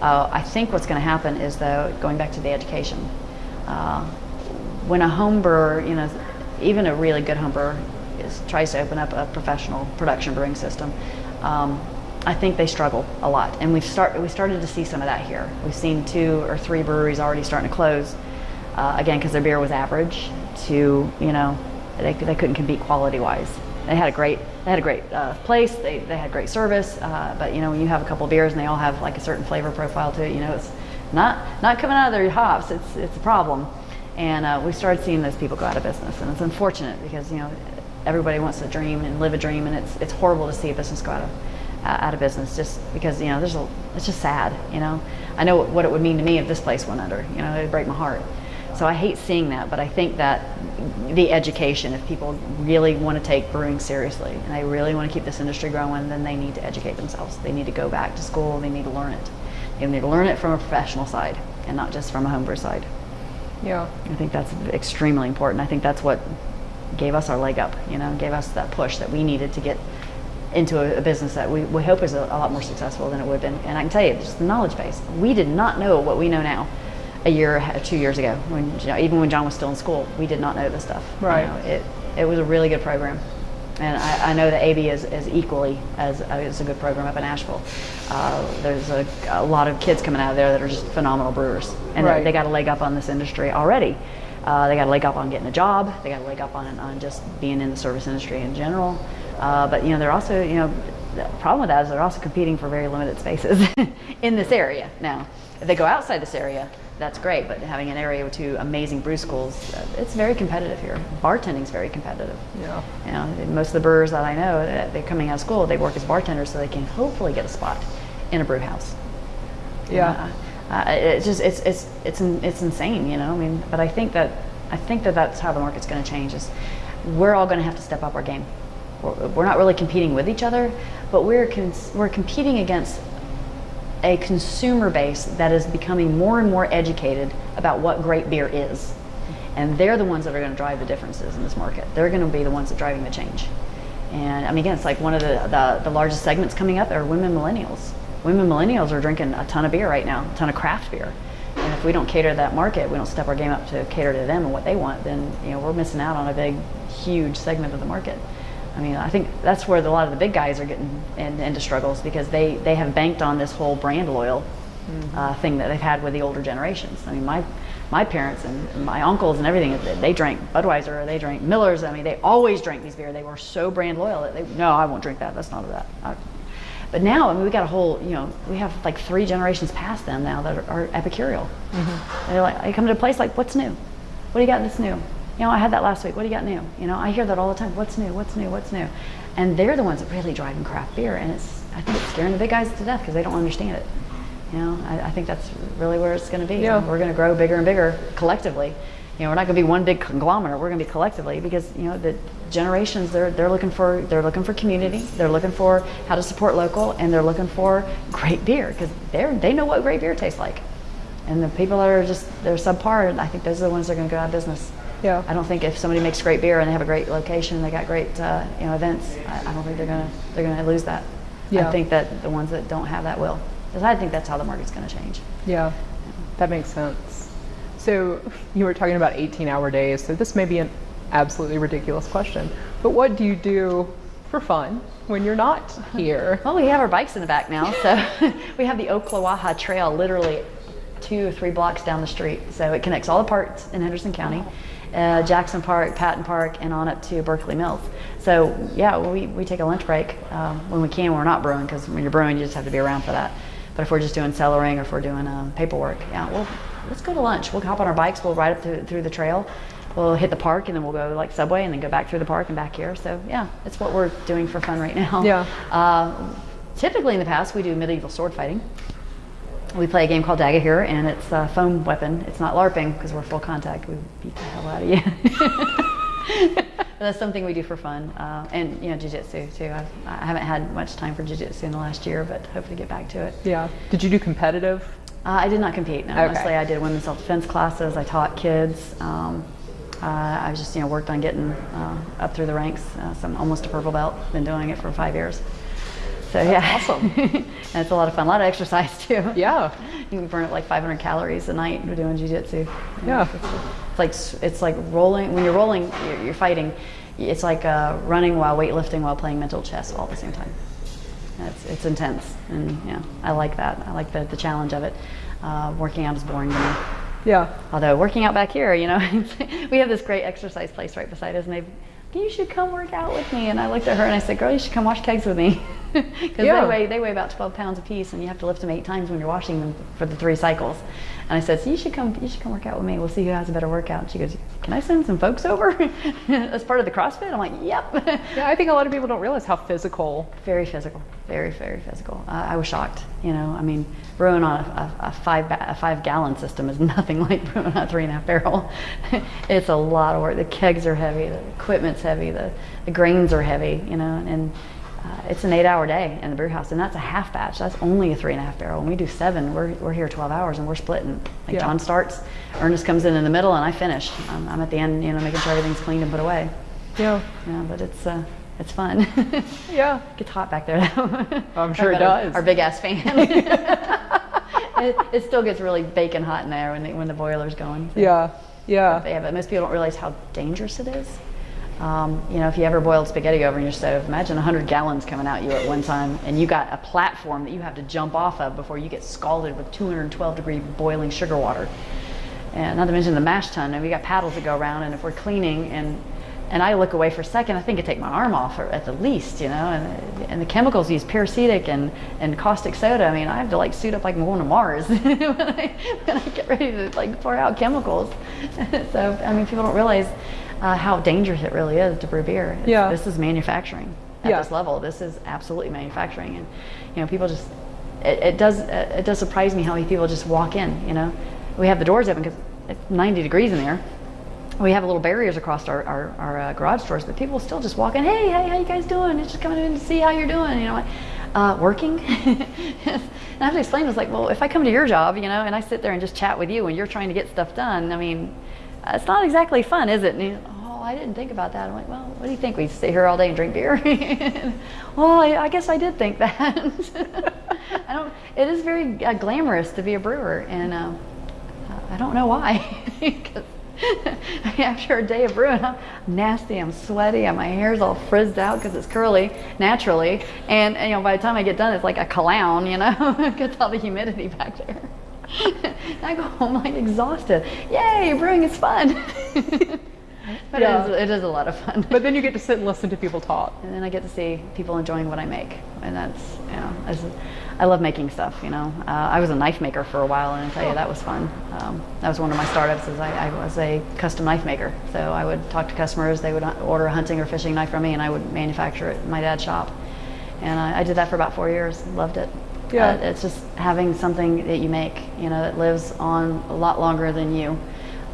Speaker 2: Uh, I think what's going to happen is though, going back to the education. When a home brewer, you know, even a really good home brewer, is, tries to open up a professional production brewing system. Um, I think they struggle a lot, and we've start we started to see some of that here. We've seen two or three breweries already starting to close, uh, again because their beer was average. To you know, they, they couldn't compete quality wise. They had a great they had a great uh, place. They, they had great service, uh, but you know when you have a couple beers and they all have like a certain flavor profile to it, you know it's not not coming out of their hops. It's it's a problem, and uh, we started seeing those people go out of business, and it's unfortunate because you know everybody wants to dream and live a dream, and it's it's horrible to see a business go out of out of business just because you know there's a it's just sad you know? I know what it would mean to me if this place went under you know it'd break my heart. So I hate seeing that but I think that the education if people really want to take brewing seriously and they really want to keep this industry growing then they need to educate themselves. They need to go back to school. They need to learn it. They need to learn it from a professional side and not just from a homebrew side
Speaker 1: yeah
Speaker 2: I think that's extremely important I think that's what gave us our leg up you know gave us that push that we needed to get into a, a, business that we, we hope is a, a, lot more successful than it would have been. And I can tell you, just the knowledge base. We did not know what we know now a year, two years ago. When you know, even when John was still in school, we did not know this stuff.
Speaker 1: Right.
Speaker 2: You know, it it was a really good program, and I, I know that AB is, is equally as is a good program up in Asheville. Uh, there's a, a, lot of kids coming out of there that are just phenomenal brewers, and right. they, they got a leg up on this industry already. Uh, they got a leg up on getting a job. They got a leg up on, on just being in the service industry in general. Uh, but you know, they're also, you know, the problem with that is they're also competing for very limited spaces in this area. Now, if they go outside this area, that's great. But having an area with two amazing brew schools, uh, it's very competitive here. Bartending is very competitive.
Speaker 1: Yeah.
Speaker 2: You know, most of the brewers that I know, they're coming out of school, they work as bartenders so they can hopefully get a spot in a brew house.
Speaker 1: Yeah.
Speaker 2: Uh, uh, it's just it's it's it's it's insane, you know. I mean, but I think that I think that that's how the market's going to change. Is we're all going to have to step up our game we're not really competing with each other, but we're, we're competing against a consumer base that is becoming more and more educated about what great beer is. And they're the ones that are going to drive the differences in this market. They're going to be the ones that are driving the change. And I mean, again, it's like one of the, the, the largest segments coming up are women millennials. Women millennials are drinking a ton of beer right now, a ton of craft beer. And if we don't cater to that market, we don't step our game up to cater to them and what they want, then you know we're missing out on a big, huge segment of the market. I mean, I think that's where a lot of the big guys are getting in, into struggles because they, they have banked on this whole brand loyal mm-hmm. uh, thing that they've had with the older generations. I mean, my my parents and my uncles and everything, they drank Budweiser or they drank Miller's. I mean, they always drank these beer. They were so brand loyal that they, no, I won't drink that. That's not that. I, but now, I mean, we got a whole, you know, we have like three generations past them now that are, are epicureal. Mm-hmm. They're like, they come to a place like, what's new? What do you got that's new? You know, I had that last week. What do you got new? You know, I hear that all the time. What's new? What's new? What's new? And they're the ones that really driving craft beer, and it's I think it's scaring the big guys to death because they don't understand it. You know, I, I think that's really where it's going to be.
Speaker 1: Yeah.
Speaker 2: We're going to grow bigger and bigger collectively, You know, we're not going to be one big conglomerate. We're going to be collectively because you know the generations they're they're looking for they're looking for community. They're looking for how to support local, and they're looking for great beer because they're they know what great beer tastes like. And the people that are just they're subpar, I think those are the ones that are going to go out of business.
Speaker 1: Yeah.
Speaker 2: I don't think if somebody makes great beer and they have a great location, they got great uh, you know events. I, I don't think they're gonna they're gonna lose that.
Speaker 1: Yeah.
Speaker 2: I think that the ones that don't have that will, because I think that's how the market's going to change.
Speaker 1: Yeah, that makes sense. So you were talking about 18 hour days, so this may be an absolutely ridiculous question, but what do you do for fun when you're not here?
Speaker 2: Well, we have our bikes in the back now, so we have the Oklawaha Trail literally two or three blocks down the street. So it connects all the parts in Henderson County, uh, Jackson Park, Patton Park, and on up to Berkeley Mills. So yeah, we, we take a lunch break um, when we can. When we're not brewing, because when you're brewing, you just have to be around for that. But if we're just doing cellaring or if we're doing um, paperwork, yeah, well, let's go to lunch. We'll hop on our bikes. We'll ride up through, through the trail. We'll hit the park and then we'll go like subway and then go back through the park and back here. So yeah, it's what we're doing for fun right now.
Speaker 1: Yeah.
Speaker 2: Uh, typically in the past, we do medieval sword fighting. We play a game called Dagorhir, and it's a foam weapon. It's not LARPing because we're full contact. We beat the hell out of you. but that's something we do for fun, uh, and you know, jujitsu too. I've, I haven't had much time for jujitsu in the last year, but hopefully get back to it.
Speaker 1: Yeah. Did you do competitive?
Speaker 2: Uh, I did not compete. No,
Speaker 1: Okay.
Speaker 2: mostly I did women's self-defense classes. I taught kids. Um, uh, I was just you know worked on getting uh, up through the ranks. Uh, so I'm almost a purple belt. Been doing it for five years. So yeah,
Speaker 1: awesome.
Speaker 2: and it's a lot of fun. A lot of exercise too.
Speaker 1: Yeah.
Speaker 2: You can burn up like 500 calories a night doing jujitsu.
Speaker 1: Yeah.
Speaker 2: It's like it's like rolling. When you're rolling, you're, you're fighting. It's like uh, running while weightlifting while playing mental chess all at the same time. It's, it's intense, and yeah, I like that. I like the, the challenge of it. Uh, working out is boring to me.
Speaker 1: Yeah.
Speaker 2: Although working out back here, you know, we have this great exercise place right beside us, and they, you should come work out with me. And I looked at her and I said, girl, you should come wash kegs with me, because
Speaker 1: Yeah.
Speaker 2: they weigh they weigh about 12 pounds a piece and you have to lift them eight times when you're washing them for the three cycles. And I said, so you should come, you should come work out with me. We'll see who has a better workout. And she goes, can I send some folks over as part of the CrossFit? I'm like, yep.
Speaker 1: Yeah, I think a lot of people don't realize how physical.
Speaker 2: very physical, very very physical. Uh, I was shocked. You know, I mean, brewing on a, a, a five ba- a five gallon system is nothing like brewing on a three and a half barrel. it's a lot of work. The kegs are heavy, the equipment's heavy, the, the grains are heavy. You know, and uh, it's an eight hour day in the brew house, and that's a half batch. That's only a three and a half barrel. When we do seven, we're, we're here 12 hours and we're splitting. Like
Speaker 1: Yeah.
Speaker 2: John starts, Ernest comes in in the middle, and I finish. I'm, I'm at the end, you know, making sure everything's cleaned and put away.
Speaker 1: Yeah.
Speaker 2: Yeah, but it's uh, it's fun.
Speaker 1: Yeah.
Speaker 2: Gets hot back there though.
Speaker 1: I'm sure it does.
Speaker 2: Our, our big ass fan. it, it still gets really baking hot in there when the, when the boiler's going. so.
Speaker 1: Yeah. Yeah.
Speaker 2: But yeah, but most people don't realize how dangerous it is. Um, you know, if you ever boiled spaghetti over in your stove, imagine 100 gallons coming out you at one time, and you got a platform that you have to jump off of before you get scalded with 212 degree boiling sugar water. And not to mention the mash tun, and we got paddles that go around, and if we're cleaning and and I look away for a second, I think I take my arm off or at the least, you know, and, and the chemicals use peracetic and, and caustic soda. I mean, I have to like suit up like I'm going to Mars when, I, when I get ready to like pour out chemicals. so, I mean, people don't realize uh, how dangerous it really is to brew beer. It's-
Speaker 1: Yeah.
Speaker 2: This is manufacturing at
Speaker 1: Yeah.
Speaker 2: this level. This is absolutely manufacturing. And, you know, people just, it, it does, it does surprise me how many people just walk in, you know. We have the doors open because it's 90 degrees in there we have a little barriers across our, our, our uh, garage doors, but people still just walk in, hey, hey, how you guys doing? It's just coming in to see how you're doing, you know, uh, working. and I have to explain, it's like, well, if I come to your job, you know, and I sit there and just chat with you and you're trying to get stuff done, I mean, uh, it's not exactly fun, is it? And I didn't think about that. I'm like, well, what do you think? We sit here all day and drink beer? well, I, I guess I did think that. I don't, it is very uh, glamorous to be a brewer, and um, I don't know why. after a day of brewing, I'm nasty, I'm sweaty, and my hair's all frizzed out because it's curly naturally. And, and, you know, by the time I get done, it's like a clown, you know, gets all the humidity back there. I go home like exhausted. Yay, brewing is fun. But
Speaker 1: Yeah.
Speaker 2: it, is, it is a lot of fun.
Speaker 1: But then you get to sit and listen to people talk.
Speaker 2: and then I get to see people enjoying what I make, and that's you know, I love making stuff. You know, uh, I was a knife maker for a while, and I tell you that was fun. Um, that was one of my startups. Is I, I was a custom knife maker, so I would talk to customers. They would order a hunting or fishing knife from me, and I would manufacture it in my dad's shop. And I, I did that for about four years. Loved it.
Speaker 1: Yeah.
Speaker 2: Uh, it's just having something that you make, you know, that lives on a lot longer than you.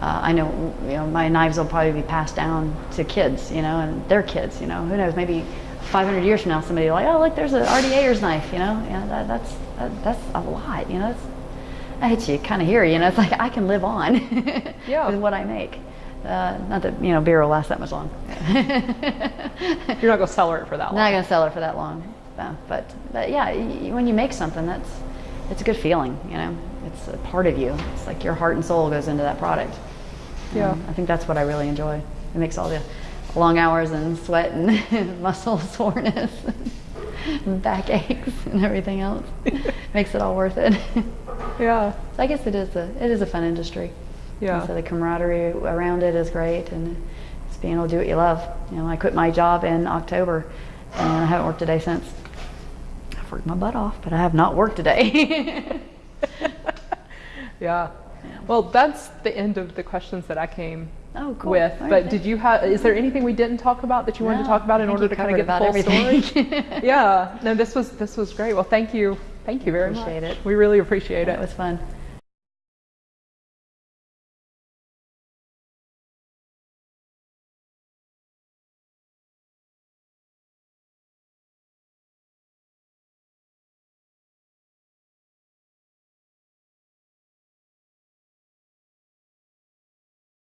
Speaker 2: Uh, I know, you know, my knives will probably be passed down to kids, you know, and their kids, you know, who knows, maybe 500 years from now, somebody will like, oh, look, there's an Artie Ayers knife, you know, yeah, that, that's that, that's a lot, you know. That's, I hate you kind of hear, you know, it's like I can live on
Speaker 1: Yeah.
Speaker 2: with what I make. Uh, not that you know beer will last that much long.
Speaker 1: You're not going to sell it for that long.
Speaker 2: not gonna sell it for that long, uh, but, but yeah, y- when you make something, that's it's a good feeling, you know. It's a part of you. It's like your heart and soul goes into that product.
Speaker 1: Yeah.
Speaker 2: Um, I think that's what I really enjoy. It makes all the long hours and sweat and muscle soreness and back aches and everything else makes it all worth it.
Speaker 1: Yeah.
Speaker 2: so I guess it is a it is a fun industry.
Speaker 1: Yeah.
Speaker 2: So the camaraderie around it is great, and it's being able to do what you love. You know, I quit my job in October, and I haven't worked a day since. I've worked my butt off, but I have not worked a day.
Speaker 1: Yeah. Well, that's the end of the questions that I came
Speaker 2: Oh, cool.
Speaker 1: with.
Speaker 2: All right,
Speaker 1: but
Speaker 2: thanks.
Speaker 1: did you have? Is there anything we didn't talk about that you wanted to talk about in order to kind of get the full
Speaker 2: about
Speaker 1: story? yeah. No, this was this was great. Well, thank you. Thank you very
Speaker 2: Appreciate
Speaker 1: much.
Speaker 2: it.
Speaker 1: We really appreciate
Speaker 2: it
Speaker 1: it.
Speaker 2: was fun.